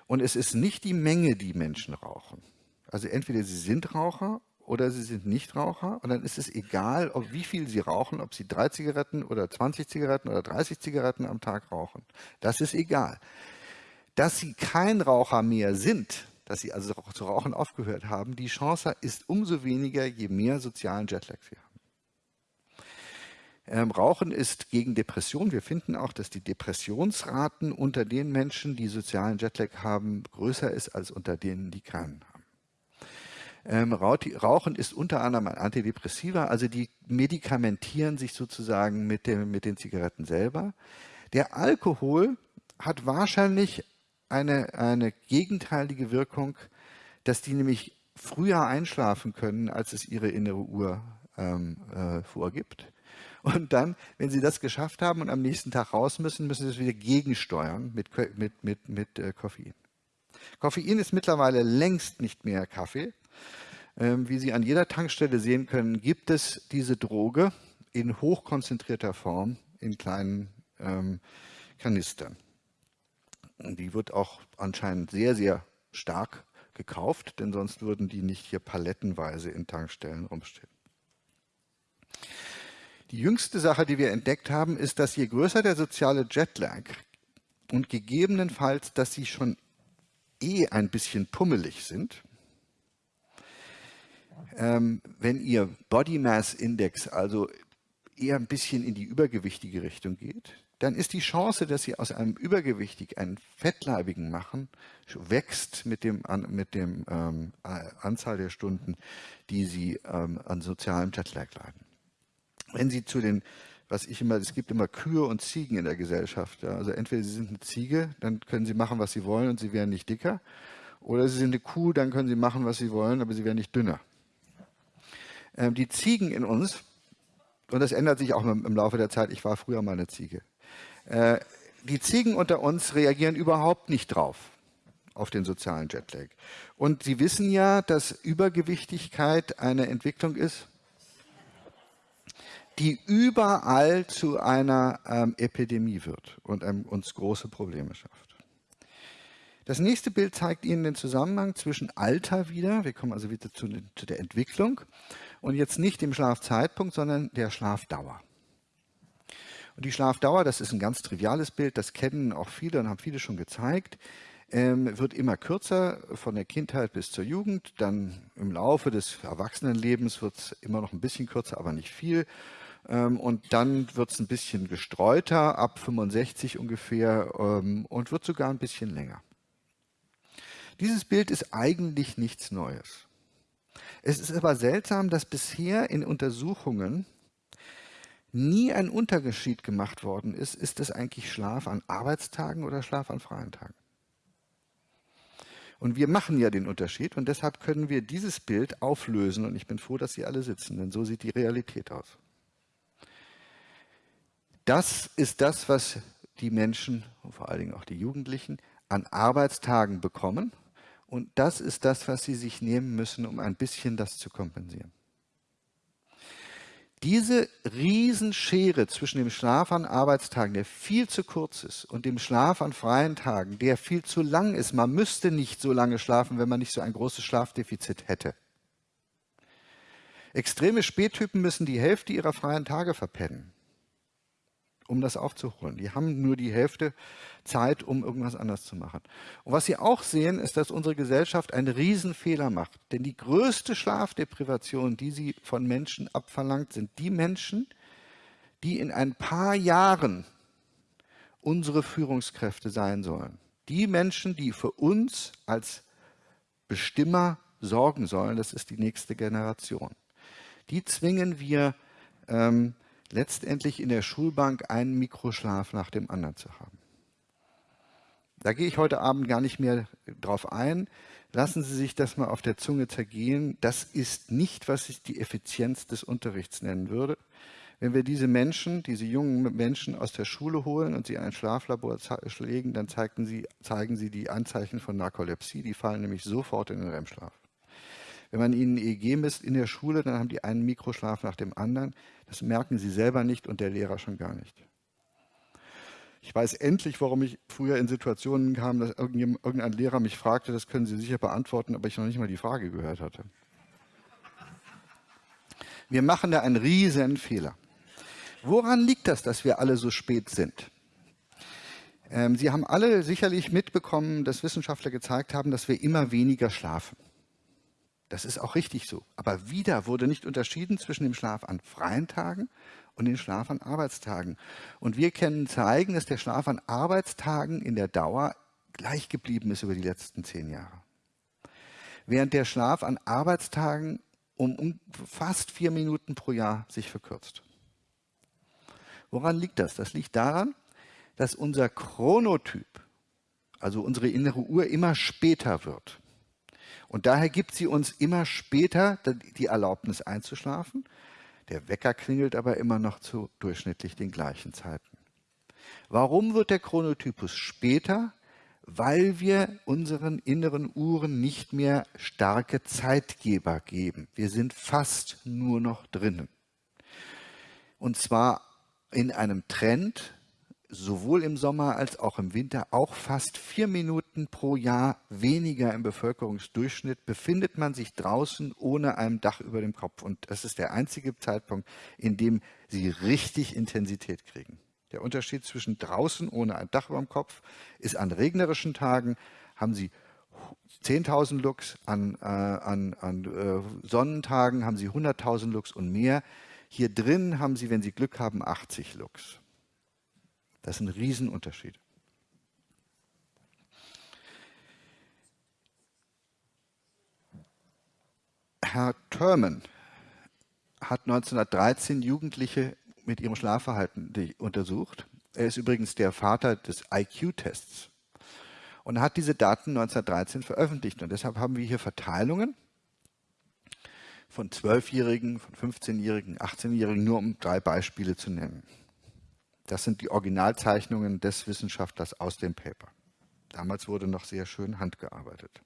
und es ist nicht die Menge, die Menschen rauchen. Also entweder sie sind Raucher oder sie sind Nichtraucher und dann ist es egal, ob wie viel sie rauchen, ob sie drei Zigaretten oder 20 Zigaretten oder 30 Zigaretten am Tag rauchen. Das ist egal. Dass sie kein Raucher mehr sind, dass sie also zu rauchen aufgehört haben, die Chance ist umso weniger, je mehr sozialen Jetlag sie haben. Ähm, Rauchen ist gegen Depression. Wir finden auch, dass die Depressionsraten unter den Menschen, die sozialen Jetlag haben, größer ist als unter denen, die keinen. Ähm, Rauchen ist unter anderem ein Antidepressiva, also die medikamentieren sich sozusagen mit, dem, mit den Zigaretten selber. Der Alkohol hat wahrscheinlich eine, eine gegenteilige Wirkung, dass die nämlich früher einschlafen können, als es ihre innere Uhr ähm, äh, vorgibt. Und dann, wenn sie das geschafft haben und am nächsten Tag raus müssen, müssen sie es wieder gegensteuern mit, mit, mit, mit äh, Koffein. Koffein ist mittlerweile längst nicht mehr Kaffee. Ähm, wie Sie an jeder Tankstelle sehen können, gibt es diese Droge in hochkonzentrierter Form in kleinen ähm, Kanistern. Die wird auch anscheinend sehr, sehr stark gekauft, denn sonst würden die nicht hier palettenweise in Tankstellen rumstehen. Die jüngste Sache, die wir entdeckt haben, ist, dass je größer der soziale Jetlag und gegebenenfalls, dass sie schon eh ein bisschen pummelig sind, ähm, wenn ihr Body Mass Index also eher ein bisschen in die übergewichtige Richtung geht, dann ist die Chance, dass Sie aus einem Übergewichtig einen Fettleibigen machen, wächst mit dem, mit dem ähm, Anzahl der Stunden, die Sie ähm, an sozialem Jetlag leiden. Wenn Sie zu den, was ich immer, es gibt immer Kühe und Ziegen in der Gesellschaft. Ja, also entweder Sie sind eine Ziege, dann können Sie machen, was Sie wollen und Sie werden nicht dicker. Oder Sie sind eine Kuh, dann können Sie machen, was Sie wollen, aber Sie werden nicht dünner. Ähm, die Ziegen in uns, und das ändert sich auch im Laufe der Zeit, ich war früher mal eine Ziege, äh, die Ziegen unter uns reagieren überhaupt nicht drauf, auf den sozialen Jetlag. Und Sie wissen ja, dass Übergewichtigkeit eine Entwicklung ist, die überall zu einer ähm, Epidemie wird und ähm, uns große Probleme schafft. Das nächste Bild zeigt Ihnen den Zusammenhang zwischen Alter wieder, wir kommen also wieder zu, zu der Entwicklung, und jetzt nicht dem Schlafzeitpunkt, sondern der Schlafdauer. Und die Schlafdauer, das ist ein ganz triviales Bild, das kennen auch viele und haben viele schon gezeigt, ähm, wird immer kürzer von der Kindheit bis zur Jugend. Dann im Laufe des Erwachsenenlebens wird es immer noch ein bisschen kürzer, aber nicht viel. Ähm, und dann wird es ein bisschen gestreuter, ab 65 ungefähr, ähm, und wird sogar ein bisschen länger. Dieses Bild ist eigentlich nichts Neues. Es ist aber seltsam, dass bisher in Untersuchungen nie ein Unterschied gemacht worden ist, ist es eigentlich Schlaf an Arbeitstagen oder Schlaf an freien Tagen? Und wir machen ja den Unterschied und deshalb können wir dieses Bild auflösen und ich bin froh, dass Sie alle sitzen, denn so sieht die Realität aus. Das ist das, was die Menschen und vor allen Dingen auch die Jugendlichen an Arbeitstagen bekommen und das ist das, was sie sich nehmen müssen, um ein bisschen das zu kompensieren. Diese Riesenschere zwischen dem Schlaf an Arbeitstagen, der viel zu kurz ist, und dem Schlaf an freien Tagen, der viel zu lang ist, man müsste nicht so lange schlafen, wenn man nicht so ein großes Schlafdefizit hätte. Extreme Spättypen müssen die Hälfte ihrer freien Tage verpennen um das aufzuholen. Die haben nur die Hälfte Zeit, um irgendwas anders zu machen. Und was Sie auch sehen, ist, dass unsere Gesellschaft einen Riesenfehler macht. Denn die größte Schlafdeprivation, die sie von Menschen abverlangt, sind die Menschen, die in ein paar Jahren unsere Führungskräfte sein sollen. Die Menschen, die für uns als Bestimmer sorgen sollen, das ist die nächste Generation. Die zwingen wir ähm, letztendlich in der Schulbank einen Mikroschlaf nach dem anderen zu haben. Da gehe ich heute Abend gar nicht mehr drauf ein. Lassen Sie sich das mal auf der Zunge zergehen. Das ist nicht, was ich die Effizienz des Unterrichts nennen würde. Wenn wir diese Menschen, diese jungen Menschen aus der Schule holen und sie in ein Schlaflabor legen, dann sie, zeigen sie die Anzeichen von Narkolepsie. Die fallen nämlich sofort in den REM-Schlaf. Wenn man ihnen EEG misst in der Schule, dann haben die einen Mikroschlaf nach dem anderen. Das merken sie selber nicht und der Lehrer schon gar nicht. Ich weiß endlich, warum ich früher in Situationen kam, dass irgendein Lehrer mich fragte, das können Sie sicher beantworten, aber ich noch nicht mal die Frage gehört hatte. Wir machen da einen riesen Fehler. Woran liegt das, dass wir alle so spät sind? Ähm, Sie haben alle sicherlich mitbekommen, dass Wissenschaftler gezeigt haben, dass wir immer weniger schlafen. Das ist auch richtig so. Aber wieder wurde nicht unterschieden zwischen dem Schlaf an freien Tagen und dem Schlaf an Arbeitstagen. Und wir können zeigen, dass der Schlaf an Arbeitstagen in der Dauer gleich geblieben ist über die letzten zehn Jahre. Während der Schlaf an Arbeitstagen um, fast vier Minuten pro Jahr sich verkürzt. Woran liegt das? Das liegt daran, dass unser Chronotyp, also unsere innere Uhr, immer später wird. Und daher gibt sie uns immer später die Erlaubnis einzuschlafen. Der Wecker klingelt aber immer noch zu durchschnittlich den gleichen Zeiten. Warum wird der Chronotypus später? weil wir unseren inneren Uhren nicht mehr starke Zeitgeber geben. Wir sind fast nur noch drinnen. Und zwar in einem Trend, sowohl im Sommer als auch im Winter, auch fast vier Minuten pro Jahr weniger im Bevölkerungsdurchschnitt befindet man sich draußen ohne ein Dach über dem Kopf. Und das ist der einzige Zeitpunkt, in dem sie richtig Intensität kriegen. Der Unterschied zwischen draußen ohne ein Dach über dem Kopf ist an regnerischen Tagen haben Sie 10.000 Lux, an, äh, an, an äh, Sonnentagen haben Sie 100.000 Lux und mehr. Hier drin haben Sie, wenn Sie Glück haben, 80 Lux. Das ist ein Riesenunterschied. Herr Thurman hat 1913 Jugendliche mit ihrem Schlafverhalten untersucht. Er ist übrigens der Vater des IQ-Tests und hat diese Daten 1913 veröffentlicht. Und deshalb haben wir hier Verteilungen von 12-Jährigen, von 15-Jährigen, 18-Jährigen, nur um drei Beispiele zu nennen. Das sind die Originalzeichnungen des Wissenschaftlers aus dem Paper. Damals wurde noch sehr schön handgearbeitet.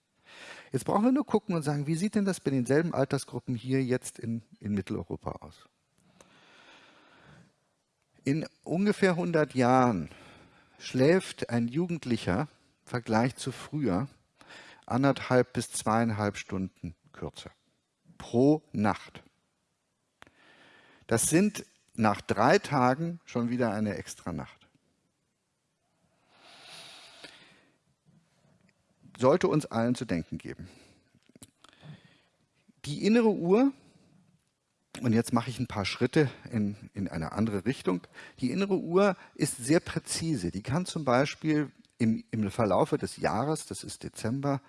Jetzt brauchen wir nur gucken und sagen, wie sieht denn das bei denselben Altersgruppen hier jetzt in, in Mitteleuropa aus? In ungefähr 100 Jahren schläft ein Jugendlicher im Vergleich zu früher anderthalb bis zweieinhalb Stunden kürzer pro Nacht. Das sind nach drei Tagen schon wieder eine extra Nacht. Sollte uns allen zu denken geben. Die innere Uhr und jetzt mache ich ein paar Schritte in, in eine andere Richtung. Die innere Uhr ist sehr präzise. Die kann zum Beispiel im, im Verlaufe des Jahres, das ist Dezember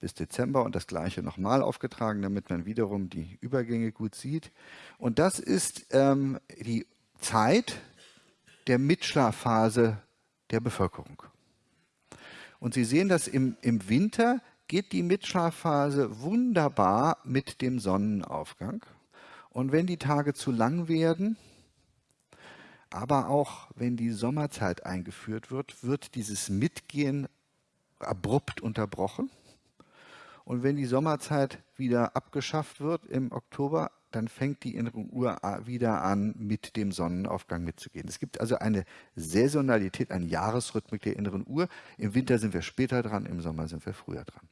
bis Dezember und das gleiche nochmal aufgetragen, damit man wiederum die Übergänge gut sieht. Und das ist ähm, die Zeit der Mitschlafphase der Bevölkerung. Und Sie sehen, dass im, im Winter geht die Mitschlafphase wunderbar mit dem Sonnenaufgang. Und wenn die Tage zu lang werden, aber auch wenn die Sommerzeit eingeführt wird, wird dieses Mitgehen abrupt unterbrochen. Und wenn die Sommerzeit wieder abgeschafft wird im Oktober, dann fängt die innere Uhr wieder an, mit dem Sonnenaufgang mitzugehen. Es gibt also eine Saisonalität, eine Jahresrhythmik der inneren Uhr. Im Winter sind wir später dran, im Sommer sind wir früher dran.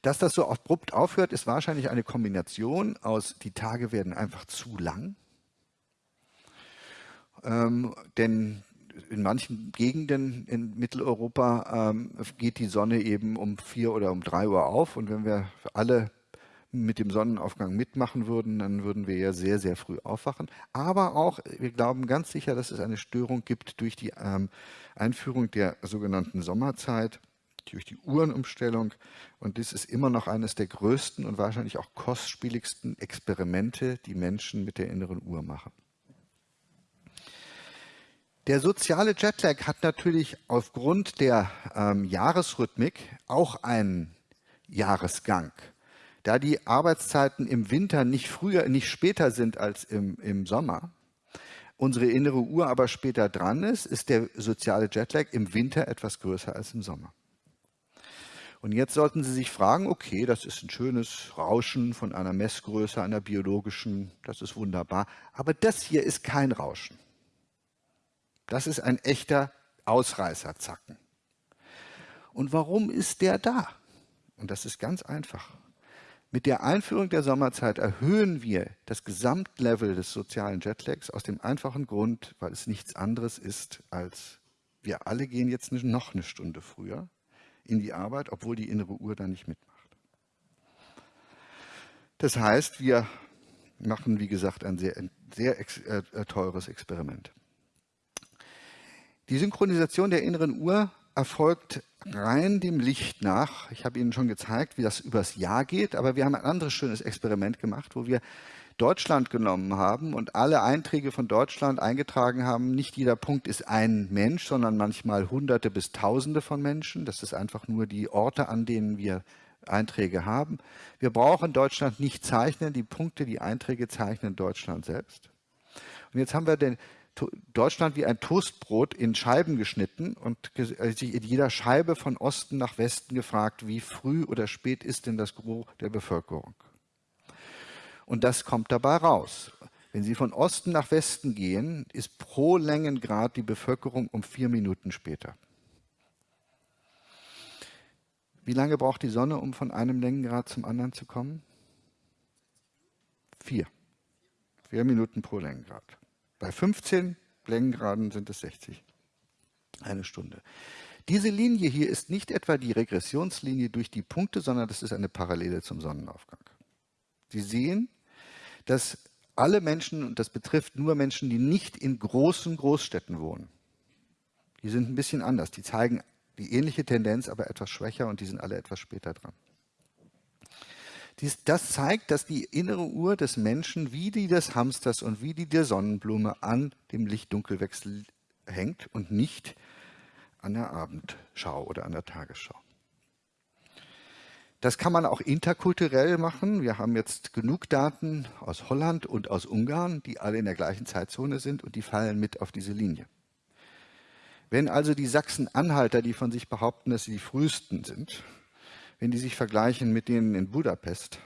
Dass das so abrupt aufhört, ist wahrscheinlich eine Kombination aus, die Tage werden einfach zu lang. Ähm, denn in manchen Gegenden in Mitteleuropa ähm, geht die Sonne eben um vier oder um drei Uhr auf. Und wenn wir alle mit dem Sonnenaufgang mitmachen würden, dann würden wir ja sehr, sehr früh aufwachen. Aber auch, wir glauben ganz sicher, dass es eine Störung gibt durch die ähm, Einführung der sogenannten Sommerzeit durch die Uhrenumstellung. Und dies ist immer noch eines der größten und wahrscheinlich auch kostspieligsten Experimente, die Menschen mit der inneren Uhr machen. Der soziale Jetlag hat natürlich aufgrund der ähm, Jahresrhythmik auch einen Jahresgang. Da die Arbeitszeiten im Winter nicht früher, nicht später sind als im, im Sommer, unsere innere Uhr aber später dran ist, ist der soziale Jetlag im Winter etwas größer als im Sommer. Und jetzt sollten Sie sich fragen, okay, das ist ein schönes Rauschen von einer Messgröße, einer biologischen, das ist wunderbar. Aber das hier ist kein Rauschen. Das ist ein echter Ausreißerzacken. Und warum ist der da? Und das ist ganz einfach. Mit der Einführung der Sommerzeit erhöhen wir das Gesamtlevel des sozialen Jetlags aus dem einfachen Grund, weil es nichts anderes ist als wir alle gehen jetzt noch eine Stunde früher in die Arbeit, obwohl die innere Uhr da nicht mitmacht. Das heißt, wir machen, wie gesagt, ein sehr, sehr äh, äh, teures Experiment. Die Synchronisation der inneren Uhr erfolgt rein dem Licht nach. Ich habe Ihnen schon gezeigt, wie das übers Jahr geht, aber wir haben ein anderes schönes Experiment gemacht, wo wir Deutschland genommen haben und alle Einträge von Deutschland eingetragen haben. Nicht jeder Punkt ist ein Mensch, sondern manchmal Hunderte bis Tausende von Menschen. Das ist einfach nur die Orte, an denen wir Einträge haben. Wir brauchen Deutschland nicht zeichnen. Die Punkte, die Einträge zeichnen Deutschland selbst. Und jetzt haben wir den Deutschland wie ein Toastbrot in Scheiben geschnitten und äh, sich in jeder Scheibe von Osten nach Westen gefragt, wie früh oder spät ist denn das Gros der Bevölkerung. Und das kommt dabei raus. Wenn Sie von Osten nach Westen gehen, ist pro Längengrad die Bevölkerung um vier Minuten später. Wie lange braucht die Sonne, um von einem Längengrad zum anderen zu kommen? Vier. Vier Minuten pro Längengrad. Bei 15 Längengraden sind es 60. Eine Stunde. Diese Linie hier ist nicht etwa die Regressionslinie durch die Punkte, sondern das ist eine Parallele zum Sonnenaufgang. Sie sehen, dass alle Menschen, und das betrifft nur Menschen, die nicht in großen Großstädten wohnen, die sind ein bisschen anders. Die zeigen die ähnliche Tendenz, aber etwas schwächer und die sind alle etwas später dran. Dies, das zeigt, dass die innere Uhr des Menschen wie die des Hamsters und wie die der Sonnenblume an dem Licht-Dunkelwechsel hängt und nicht an der Abendschau oder an der Tagesschau. Das kann man auch interkulturell machen. Wir haben jetzt genug Daten aus Holland und aus Ungarn, die alle in der gleichen Zeitzone sind und die fallen mit auf diese Linie. Wenn also die Sachsen-Anhalter, die von sich behaupten, dass sie die frühesten sind, wenn die sich vergleichen mit denen in Budapest,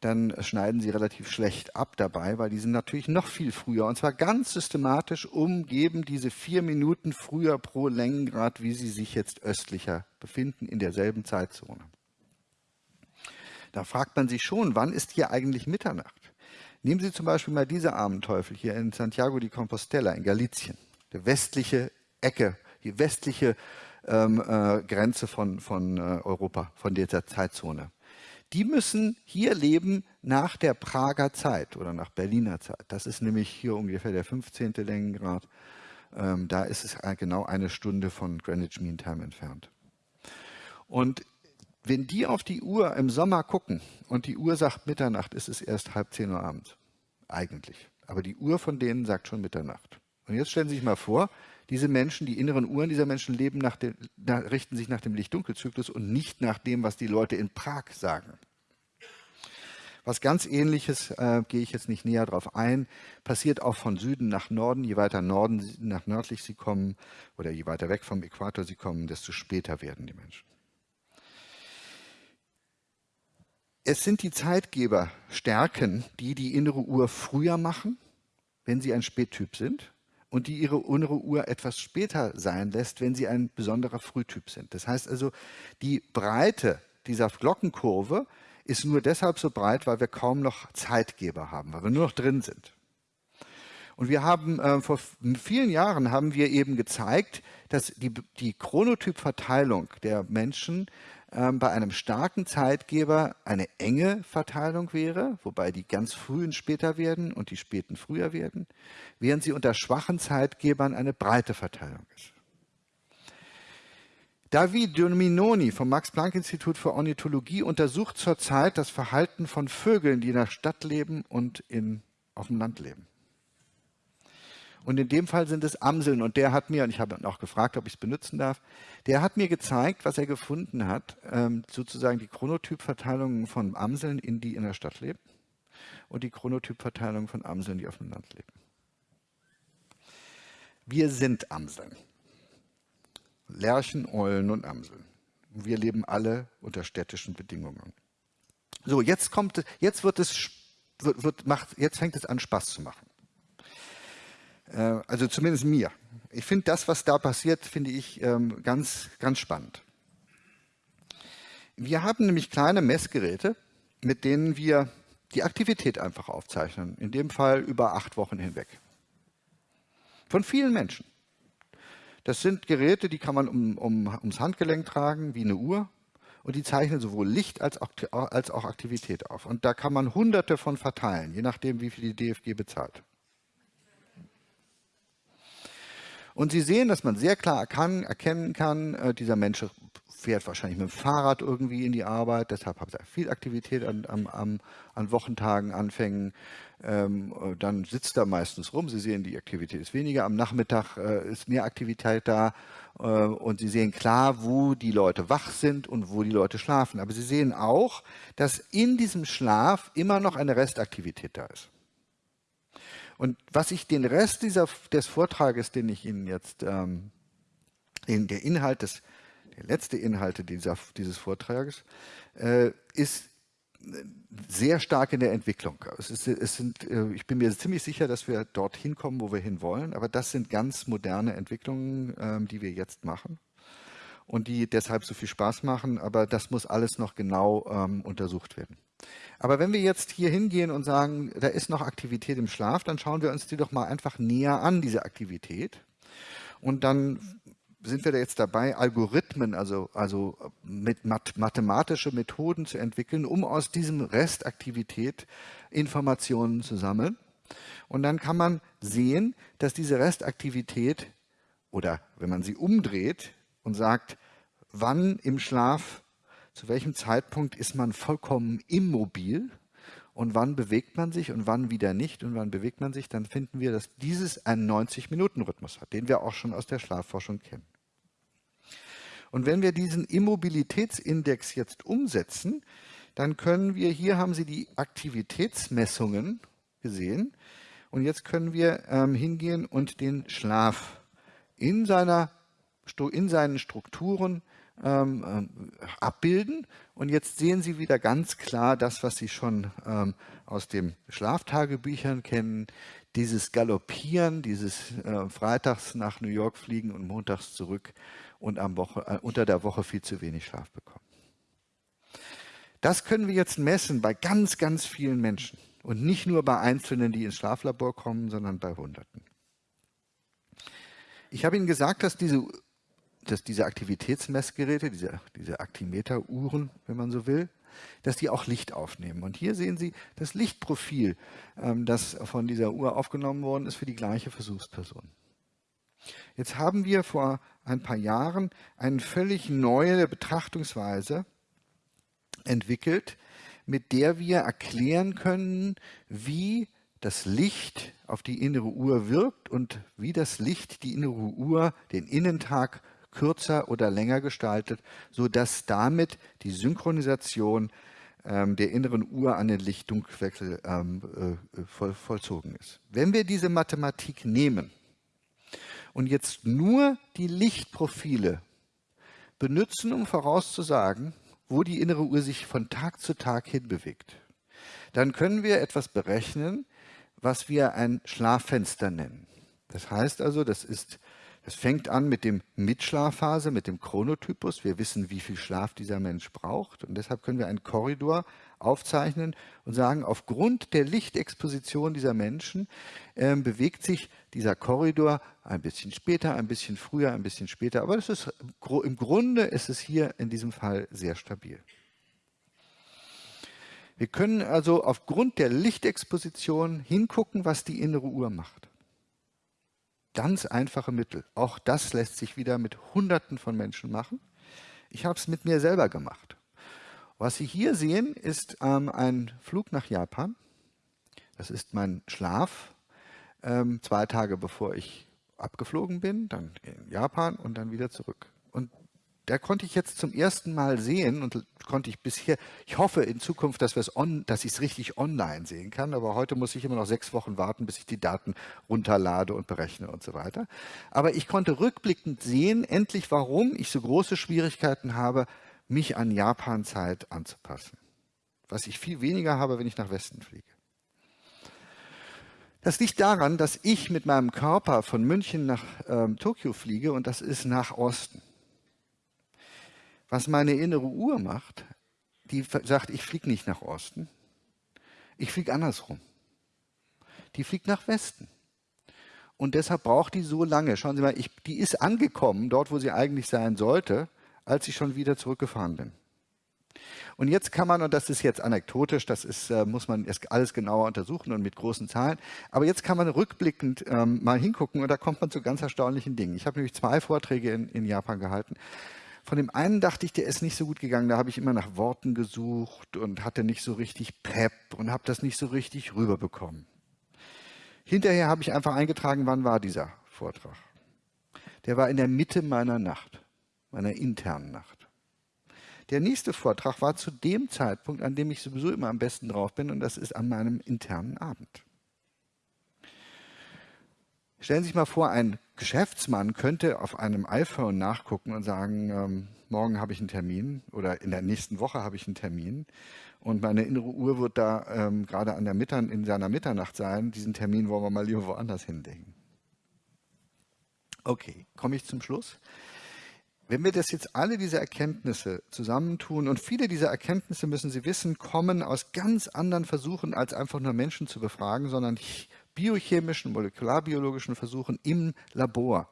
dann schneiden sie relativ schlecht ab dabei, weil die sind natürlich noch viel früher und zwar ganz systematisch umgeben diese vier Minuten früher pro Längengrad, wie sie sich jetzt östlicher befinden, in derselben Zeitzone. Da fragt man sich schon, wann ist hier eigentlich Mitternacht? Nehmen Sie zum Beispiel mal diese armen Teufel hier in Santiago de Compostela in Galicien, der westliche Ecke, die westliche ähm, äh, Grenze von, von äh, Europa, von dieser Zeitzone. Die müssen hier leben nach der Prager Zeit oder nach Berliner Zeit. Das ist nämlich hier ungefähr der 15. Längengrad. Ähm, da ist es genau eine Stunde von Greenwich Mean Time entfernt. Und wenn die auf die Uhr im Sommer gucken und die Uhr sagt Mitternacht, ist es erst halb zehn Uhr abends. Eigentlich. Aber die Uhr von denen sagt schon Mitternacht. Und jetzt stellen Sie sich mal vor, diese Menschen, die inneren Uhren dieser Menschen leben nach dem, richten sich nach dem Licht-Dunkel-Zyklus und nicht nach dem, was die Leute in Prag sagen. Was ganz ähnliches, äh, gehe ich jetzt nicht näher drauf ein, passiert auch von Süden nach Norden. Je weiter Norden nach nördlich sie kommen oder je weiter weg vom Äquator sie kommen, desto später werden die Menschen. Es sind die Zeitgeberstärken, die die innere Uhr früher machen, wenn sie ein Spättyp sind und die ihre innere Uhr etwas später sein lässt, wenn sie ein besonderer Frühtyp sind. Das heißt also, die Breite dieser Glockenkurve ist nur deshalb so breit, weil wir kaum noch Zeitgeber haben, weil wir nur noch drin sind. Und wir haben äh, vor vielen Jahren haben wir eben gezeigt, dass die, die Chronotypverteilung der Menschen bei einem starken Zeitgeber eine enge Verteilung wäre, wobei die ganz frühen später werden und die späten früher werden, während sie unter schwachen Zeitgebern eine breite Verteilung ist. David Dominoni vom Max-Planck-Institut für Ornithologie untersucht zurzeit das Verhalten von Vögeln, die in der Stadt leben und in, auf dem Land leben. Und in dem Fall sind es Amseln. Und der hat mir, und ich habe auch gefragt, ob ich es benutzen darf, der hat mir gezeigt, was er gefunden hat, ähm, sozusagen die Chronotypverteilung von Amseln, in die in der Stadt leben und die Chronotypverteilung von Amseln, die auf dem Land leben. Wir sind Amseln. Lerchen, Eulen und Amseln. Wir leben alle unter städtischen Bedingungen. So, jetzt kommt, jetzt wird es, wird, wird, macht, jetzt fängt es an Spaß zu machen. Äh, also zumindest mir. Ich finde das, was da passiert, finde ich ähm, ganz, ganz spannend. Wir haben nämlich kleine Messgeräte, mit denen wir die Aktivität einfach aufzeichnen. In dem Fall über acht Wochen hinweg. Von vielen Menschen. Das sind Geräte, die kann man um, um, ums Handgelenk tragen, wie eine Uhr. Und die zeichnen sowohl Licht als auch, als auch Aktivität auf. Und da kann man hunderte von verteilen, je nachdem, wie viel die DFG bezahlt. Und Sie sehen, dass man sehr klar kann, erkennen kann, äh, dieser Mensch fährt wahrscheinlich mit dem Fahrrad irgendwie in die Arbeit, deshalb hat er viel Aktivität an, an, an Wochentagen, Anfängen. Ähm, äh, dann sitzt er meistens rum. Sie sehen, die Aktivität ist weniger. Am Nachmittag äh, ist mehr Aktivität da äh, und Sie sehen klar, wo die Leute wach sind und wo die Leute schlafen. Aber Sie sehen auch, dass in diesem Schlaf immer noch eine Restaktivität da ist. Und was ich den Rest dieser, des Vortrages, den ich Ihnen jetzt, ähm, in der Inhalt des, der letzte Inhalte dieser, dieses Vortrages, äh, ist sehr stark in der Entwicklung. Es ist, es sind, äh, ich bin mir ziemlich sicher, dass wir dorthin kommen, wo wir hinwollen, aber das sind ganz moderne Entwicklungen, ähm, die wir jetzt machen und die deshalb so viel Spaß machen, aber das muss alles noch genau ähm, untersucht werden. Aber wenn wir jetzt hier hingehen und sagen, da ist noch Aktivität im Schlaf, dann schauen wir uns die doch mal einfach näher an, diese Aktivität. Und dann sind wir da jetzt dabei, Algorithmen, also, also mit mathematische Methoden zu entwickeln, um aus diesem Restaktivität Informationen zu sammeln. Und dann kann man sehen, dass diese Restaktivität oder wenn man sie umdreht und sagt, wann im Schlaf, zu welchem Zeitpunkt ist man vollkommen immobil? Und wann bewegt man sich? Und wann wieder nicht? Und wann bewegt man sich, dann finden wir, dass dieses einen 90-Minuten-Rhythmus hat, den wir auch schon aus der Schlafforschung kennen. Und wenn wir diesen Immobilitätsindex jetzt umsetzen, dann können wir, hier haben Sie die Aktivitätsmessungen gesehen, und jetzt können wir ähm, hingehen und den Schlaf in, seiner, in seinen Strukturen ähm, ähm, abbilden. Und jetzt sehen Sie wieder ganz klar das, was Sie schon ähm, aus den Schlaftagebüchern kennen, dieses Galoppieren, dieses äh, Freitags nach New York fliegen und montags zurück und am Woche, äh, unter der Woche viel zu wenig Schlaf bekommen. Das können wir jetzt messen bei ganz, ganz vielen Menschen und nicht nur bei Einzelnen, die ins Schlaflabor kommen, sondern bei Hunderten. Ich habe Ihnen gesagt, dass diese, dass diese Aktivitätsmessgeräte, diese, diese Aktimeteruhren, wenn man so will, dass die auch Licht aufnehmen. Und hier sehen Sie das Lichtprofil, ähm, das von dieser Uhr aufgenommen worden ist für die gleiche Versuchsperson. Jetzt haben wir vor ein paar Jahren eine völlig neue Betrachtungsweise entwickelt, mit der wir erklären können, wie das Licht auf die innere Uhr wirkt und wie das Licht die innere Uhr den Innentag kürzer oder länger gestaltet, sodass damit die Synchronisation ähm, der inneren Uhr an den Lichtdunkelwechsel ähm, äh, voll, vollzogen ist. Wenn wir diese Mathematik nehmen und jetzt nur die Lichtprofile benutzen, um vorauszusagen, wo die innere Uhr sich von Tag zu Tag hin bewegt, dann können wir etwas berechnen, was wir ein Schlaffenster nennen. Das heißt also, das ist es fängt an mit dem Mitschlafphase, mit dem Chronotypus. Wir wissen, wie viel Schlaf dieser Mensch braucht. Und deshalb können wir einen Korridor aufzeichnen und sagen, aufgrund der Lichtexposition dieser Menschen äh, bewegt sich dieser Korridor ein bisschen später, ein bisschen früher, ein bisschen später. Aber das ist, im Grunde ist es hier in diesem Fall sehr stabil. Wir können also aufgrund der Lichtexposition hingucken, was die innere Uhr macht. Ganz einfache Mittel. Auch das lässt sich wieder mit Hunderten von Menschen machen. Ich habe es mit mir selber gemacht. Was Sie hier sehen, ist ähm, ein Flug nach Japan. Das ist mein Schlaf, ähm, zwei Tage bevor ich abgeflogen bin, dann in Japan und dann wieder zurück da konnte ich jetzt zum ersten Mal sehen und konnte ich bisher, ich hoffe in Zukunft, dass, on, dass ich es richtig online sehen kann, aber heute muss ich immer noch sechs Wochen warten, bis ich die Daten runterlade und berechne und so weiter. Aber ich konnte rückblickend sehen, endlich warum ich so große Schwierigkeiten habe, mich an Japan-Zeit anzupassen. Was ich viel weniger habe, wenn ich nach Westen fliege. Das liegt daran, dass ich mit meinem Körper von München nach ähm, Tokio fliege und das ist nach Osten. Was meine innere Uhr macht, die sagt, ich fliege nicht nach Osten, ich fliege andersrum. Die fliegt nach Westen. Und deshalb braucht die so lange. Schauen Sie mal, ich, die ist angekommen, dort wo sie eigentlich sein sollte, als ich schon wieder zurückgefahren bin. Und jetzt kann man, und das ist jetzt anekdotisch, das ist, äh, muss man alles genauer untersuchen und mit großen Zahlen, aber jetzt kann man rückblickend ähm, mal hingucken und da kommt man zu ganz erstaunlichen Dingen. Ich habe nämlich zwei Vorträge in, in Japan gehalten von dem einen dachte ich, der ist nicht so gut gegangen. Da habe ich immer nach Worten gesucht und hatte nicht so richtig Pep und habe das nicht so richtig rüberbekommen. Hinterher habe ich einfach eingetragen, wann war dieser Vortrag. Der war in der Mitte meiner Nacht, meiner internen Nacht. Der nächste Vortrag war zu dem Zeitpunkt, an dem ich sowieso immer am besten drauf bin, und das ist an meinem internen Abend. Stellen Sie sich mal vor, ein Geschäftsmann könnte auf einem iPhone nachgucken und sagen, ähm, morgen habe ich einen Termin oder in der nächsten Woche habe ich einen Termin und meine innere Uhr wird da ähm, gerade an der Mittern, in seiner Mitternacht sein. Diesen Termin wollen wir mal lieber woanders hinlegen. Okay, komme ich zum Schluss. Wenn wir das jetzt alle diese Erkenntnisse zusammentun und viele dieser Erkenntnisse, müssen Sie wissen, kommen aus ganz anderen Versuchen, als einfach nur Menschen zu befragen, sondern biochemischen, molekularbiologischen Versuchen im Labor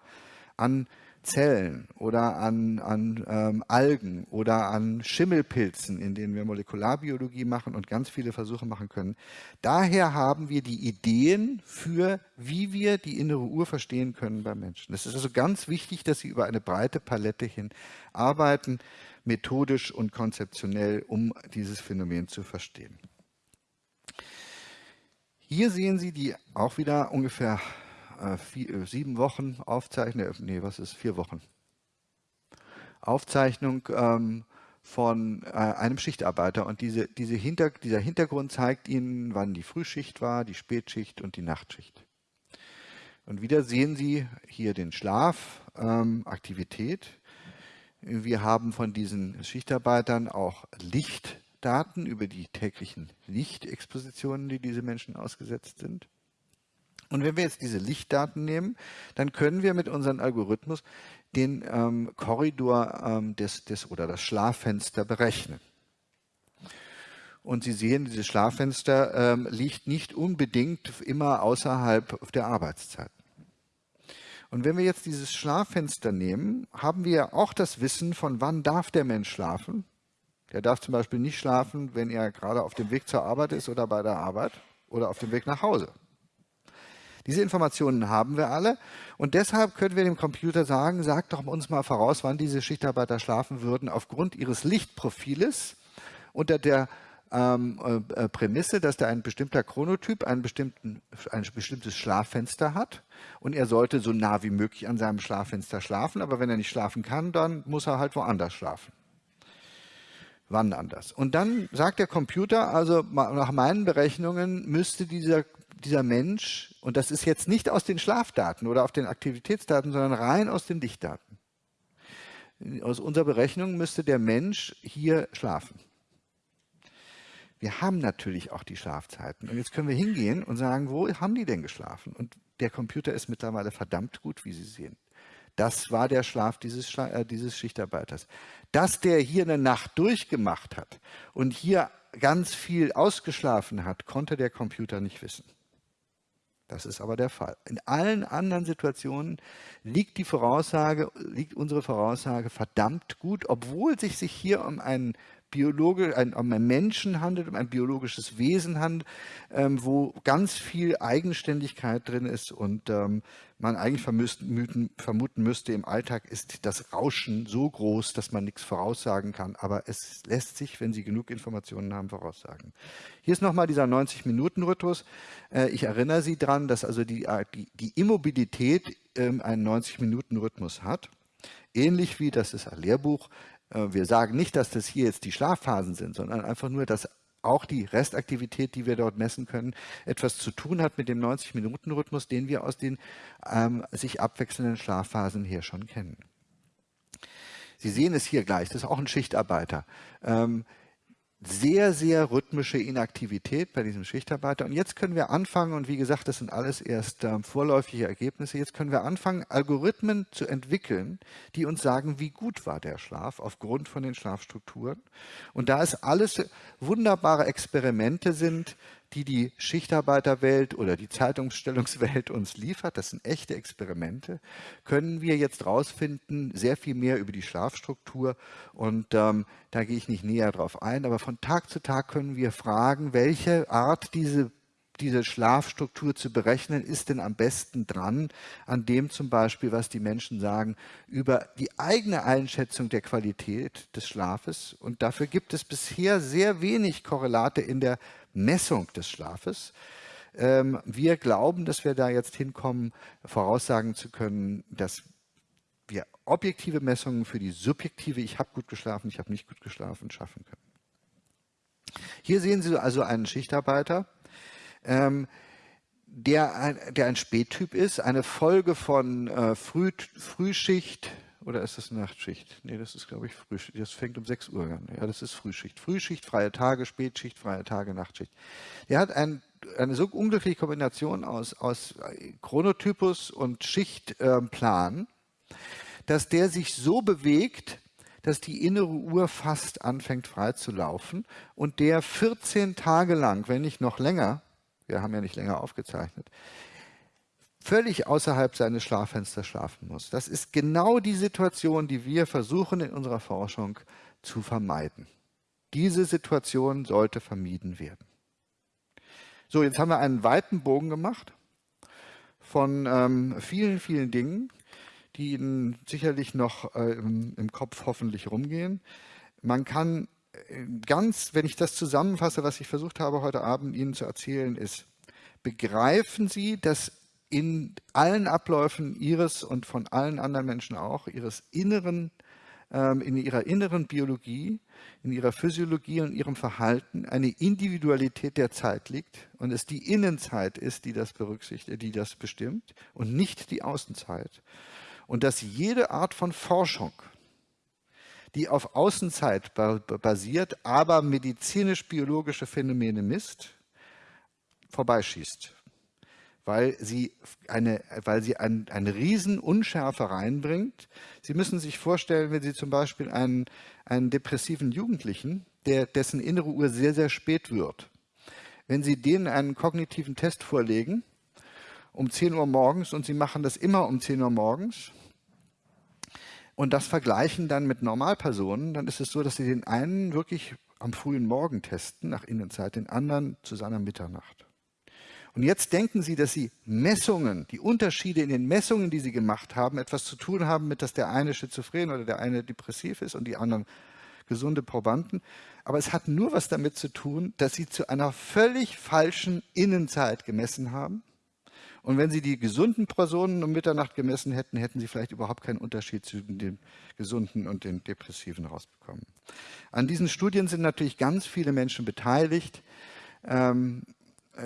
an Zellen oder an, an ähm, Algen oder an Schimmelpilzen, in denen wir Molekularbiologie machen und ganz viele Versuche machen können. Daher haben wir die Ideen für, wie wir die innere Uhr verstehen können beim Menschen. Es ist also ganz wichtig, dass Sie über eine breite Palette hin arbeiten, methodisch und konzeptionell, um dieses Phänomen zu verstehen. Hier sehen Sie die auch wieder ungefähr äh, vier, äh, sieben Wochen Aufzeichnung, äh, nee, was ist, vier Wochen. Aufzeichnung ähm, von äh, einem Schichtarbeiter und diese, diese Hinter, dieser Hintergrund zeigt Ihnen, wann die Frühschicht war, die Spätschicht und die Nachtschicht. Und wieder sehen Sie hier den Schlaf, ähm, Aktivität. Wir haben von diesen Schichtarbeitern auch Licht Daten über die täglichen Lichtexpositionen, die diese Menschen ausgesetzt sind. Und wenn wir jetzt diese Lichtdaten nehmen, dann können wir mit unserem Algorithmus den ähm, Korridor ähm, des, des, oder das Schlaffenster berechnen. Und Sie sehen, dieses Schlaffenster ähm, liegt nicht unbedingt immer außerhalb der Arbeitszeit. Und wenn wir jetzt dieses Schlaffenster nehmen, haben wir auch das Wissen von wann darf der Mensch schlafen der darf zum Beispiel nicht schlafen, wenn er gerade auf dem Weg zur Arbeit ist oder bei der Arbeit oder auf dem Weg nach Hause. Diese Informationen haben wir alle und deshalb können wir dem Computer sagen, sagt doch uns mal voraus, wann diese Schichtarbeiter schlafen würden aufgrund ihres Lichtprofiles unter der ähm, äh, Prämisse, dass da ein bestimmter Chronotyp ein, ein bestimmtes Schlaffenster hat und er sollte so nah wie möglich an seinem Schlaffenster schlafen, aber wenn er nicht schlafen kann, dann muss er halt woanders schlafen wann anders. Und dann sagt der Computer, also nach meinen Berechnungen müsste dieser, dieser Mensch, und das ist jetzt nicht aus den Schlafdaten oder auf den Aktivitätsdaten, sondern rein aus den Lichtdaten. Aus unserer Berechnung müsste der Mensch hier schlafen. Wir haben natürlich auch die Schlafzeiten. Und jetzt können wir hingehen und sagen, wo haben die denn geschlafen? Und der Computer ist mittlerweile verdammt gut, wie Sie sehen. Das war der Schlaf dieses, äh, dieses Schichtarbeiters. Dass der hier eine Nacht durchgemacht hat und hier ganz viel ausgeschlafen hat, konnte der Computer nicht wissen. Das ist aber der Fall. In allen anderen Situationen liegt die Voraussage, liegt unsere Voraussage verdammt gut, obwohl sich sich hier um einen biologisch, ein, um einen Menschen handelt, um ein biologisches Wesen handelt, ähm, wo ganz viel Eigenständigkeit drin ist und ähm, man eigentlich vermuten, vermuten müsste, im Alltag ist das Rauschen so groß, dass man nichts voraussagen kann. Aber es lässt sich, wenn Sie genug Informationen haben, voraussagen. Hier ist nochmal dieser 90-Minuten-Rhythmus. Äh, ich erinnere Sie daran, dass also die, äh, die, die Immobilität ähm, einen 90-Minuten-Rhythmus hat. Ähnlich wie, das ist ein Lehrbuch, wir sagen nicht, dass das hier jetzt die Schlafphasen sind, sondern einfach nur, dass auch die Restaktivität, die wir dort messen können, etwas zu tun hat mit dem 90-Minuten-Rhythmus, den wir aus den ähm, sich abwechselnden Schlafphasen hier schon kennen. Sie sehen es hier gleich, das ist auch ein Schichtarbeiter. Ähm, sehr, sehr rhythmische Inaktivität bei diesem Schichtarbeiter. Und jetzt können wir anfangen, und wie gesagt, das sind alles erst äh, vorläufige Ergebnisse, jetzt können wir anfangen, Algorithmen zu entwickeln, die uns sagen, wie gut war der Schlaf aufgrund von den Schlafstrukturen. Und da es alles wunderbare Experimente sind, die die Schichtarbeiterwelt oder die Zeitungsstellungswelt uns liefert, das sind echte Experimente, können wir jetzt rausfinden, sehr viel mehr über die Schlafstruktur und ähm, da gehe ich nicht näher drauf ein, aber von Tag zu Tag können wir fragen, welche Art diese diese Schlafstruktur zu berechnen, ist denn am besten dran an dem zum Beispiel, was die Menschen sagen über die eigene Einschätzung der Qualität des Schlafes. Und dafür gibt es bisher sehr wenig Korrelate in der Messung des Schlafes. Ähm, wir glauben, dass wir da jetzt hinkommen, voraussagen zu können, dass wir objektive Messungen für die subjektive Ich habe gut geschlafen, ich habe nicht gut geschlafen schaffen können. Hier sehen Sie also einen Schichtarbeiter. Ähm, der, der ein Spättyp ist, eine Folge von äh, Früh, Frühschicht, oder ist das Nachtschicht? Nee, das ist, glaube ich, Frühschicht. Das fängt um 6 Uhr an. Ja, das ist Frühschicht. Frühschicht, freie Tage, Spätschicht, freie Tage, Nachtschicht. Der hat ein, eine so unglückliche Kombination aus, aus Chronotypus und Schichtplan, äh, dass der sich so bewegt, dass die innere Uhr fast anfängt frei zu laufen und der 14 Tage lang, wenn nicht noch länger, wir haben ja nicht länger aufgezeichnet, völlig außerhalb seines Schlaffensters schlafen muss. Das ist genau die Situation, die wir versuchen in unserer Forschung zu vermeiden. Diese Situation sollte vermieden werden. So, jetzt haben wir einen weiten Bogen gemacht von ähm, vielen, vielen Dingen, die Ihnen sicherlich noch äh, im, im, Kopf hoffentlich rumgehen. Man kann äh, ganz, wenn ich das zusammenfasse, was ich versucht habe heute Abend Ihnen zu erzählen, ist, begreifen Sie, dass in allen Abläufen Ihres und von allen anderen Menschen auch, Ihres inneren, ähm, in Ihrer inneren Biologie, in Ihrer Physiologie und Ihrem Verhalten eine Individualität der Zeit liegt und es die Innenzeit ist, die das berücksichtigt, die das bestimmt und nicht die Außenzeit. Und dass jede Art von Forschung, die auf Außenzeit basiert, aber medizinisch-biologische Phänomene misst, vorbeischießt weil sie eine, weil sie ein, eine Riesenunschärfe reinbringt. Sie müssen sich vorstellen, wenn Sie zum Beispiel einen, einen depressiven Jugendlichen, der, dessen innere Uhr sehr, sehr spät wird, wenn Sie denen einen kognitiven Test vorlegen, um 10 Uhr morgens, und Sie machen das immer um 10 Uhr morgens, und das vergleichen dann mit Normalpersonen, dann ist es so, dass Sie den einen wirklich am frühen Morgen testen, nach Innenzeit, den anderen zu seiner Mitternacht. Und jetzt denken Sie, dass Sie Messungen, die Unterschiede in den Messungen, die Sie gemacht haben, etwas zu tun haben mit, dass der eine schizophren oder der eine depressiv ist und die anderen gesunde Probanden. Aber es hat nur was damit zu tun, dass Sie zu einer völlig falschen Innenzeit gemessen haben. Und wenn Sie die gesunden Personen um Mitternacht gemessen hätten, hätten Sie vielleicht überhaupt keinen Unterschied zwischen den gesunden und den depressiven rausbekommen. An diesen Studien sind natürlich ganz viele Menschen beteiligt. Ähm, äh,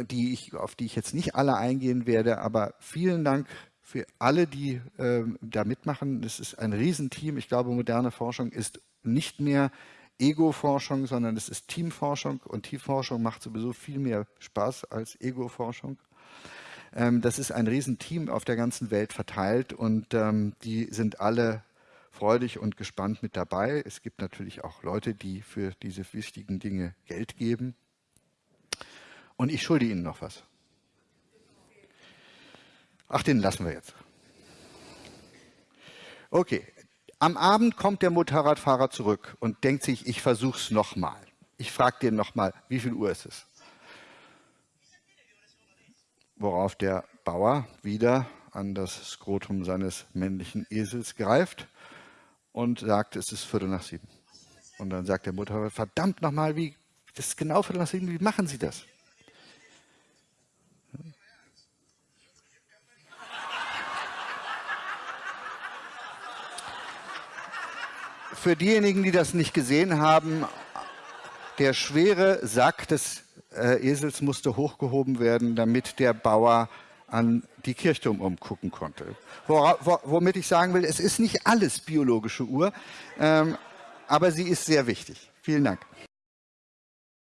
die ich, auf die ich jetzt nicht alle eingehen werde, aber vielen Dank für alle, die äh, da mitmachen. Es ist ein Riesenteam. Ich glaube, moderne Forschung ist nicht mehr Ego-Forschung, sondern es ist Teamforschung und Teamforschung macht sowieso viel mehr Spaß als Ego-Forschung. Ähm, das ist ein Riesenteam auf der ganzen Welt verteilt und ähm, die sind alle freudig und gespannt mit dabei. Es gibt natürlich auch Leute, die für diese wichtigen Dinge Geld geben. Und ich schulde Ihnen noch was. Ach, den lassen wir jetzt. Okay, am Abend kommt der Motorradfahrer zurück und denkt sich, ich versuche es nochmal. Ich frage den nochmal, wie viel Uhr ist es? Worauf der Bauer wieder an das Skrotum seines männlichen Esels greift und sagt, es ist Viertel nach sieben. Und dann sagt der Motorrad, verdammt nochmal, wie, das ist genau Viertel nach sieben, wie machen Sie das? Für diejenigen, die das nicht gesehen haben, der schwere Sack des äh, Esels musste hochgehoben werden, damit der Bauer an die Kirchturm umgucken konnte. Wora, wo, womit ich sagen will, es ist nicht alles biologische Uhr, ähm, aber sie ist sehr wichtig. Vielen Dank.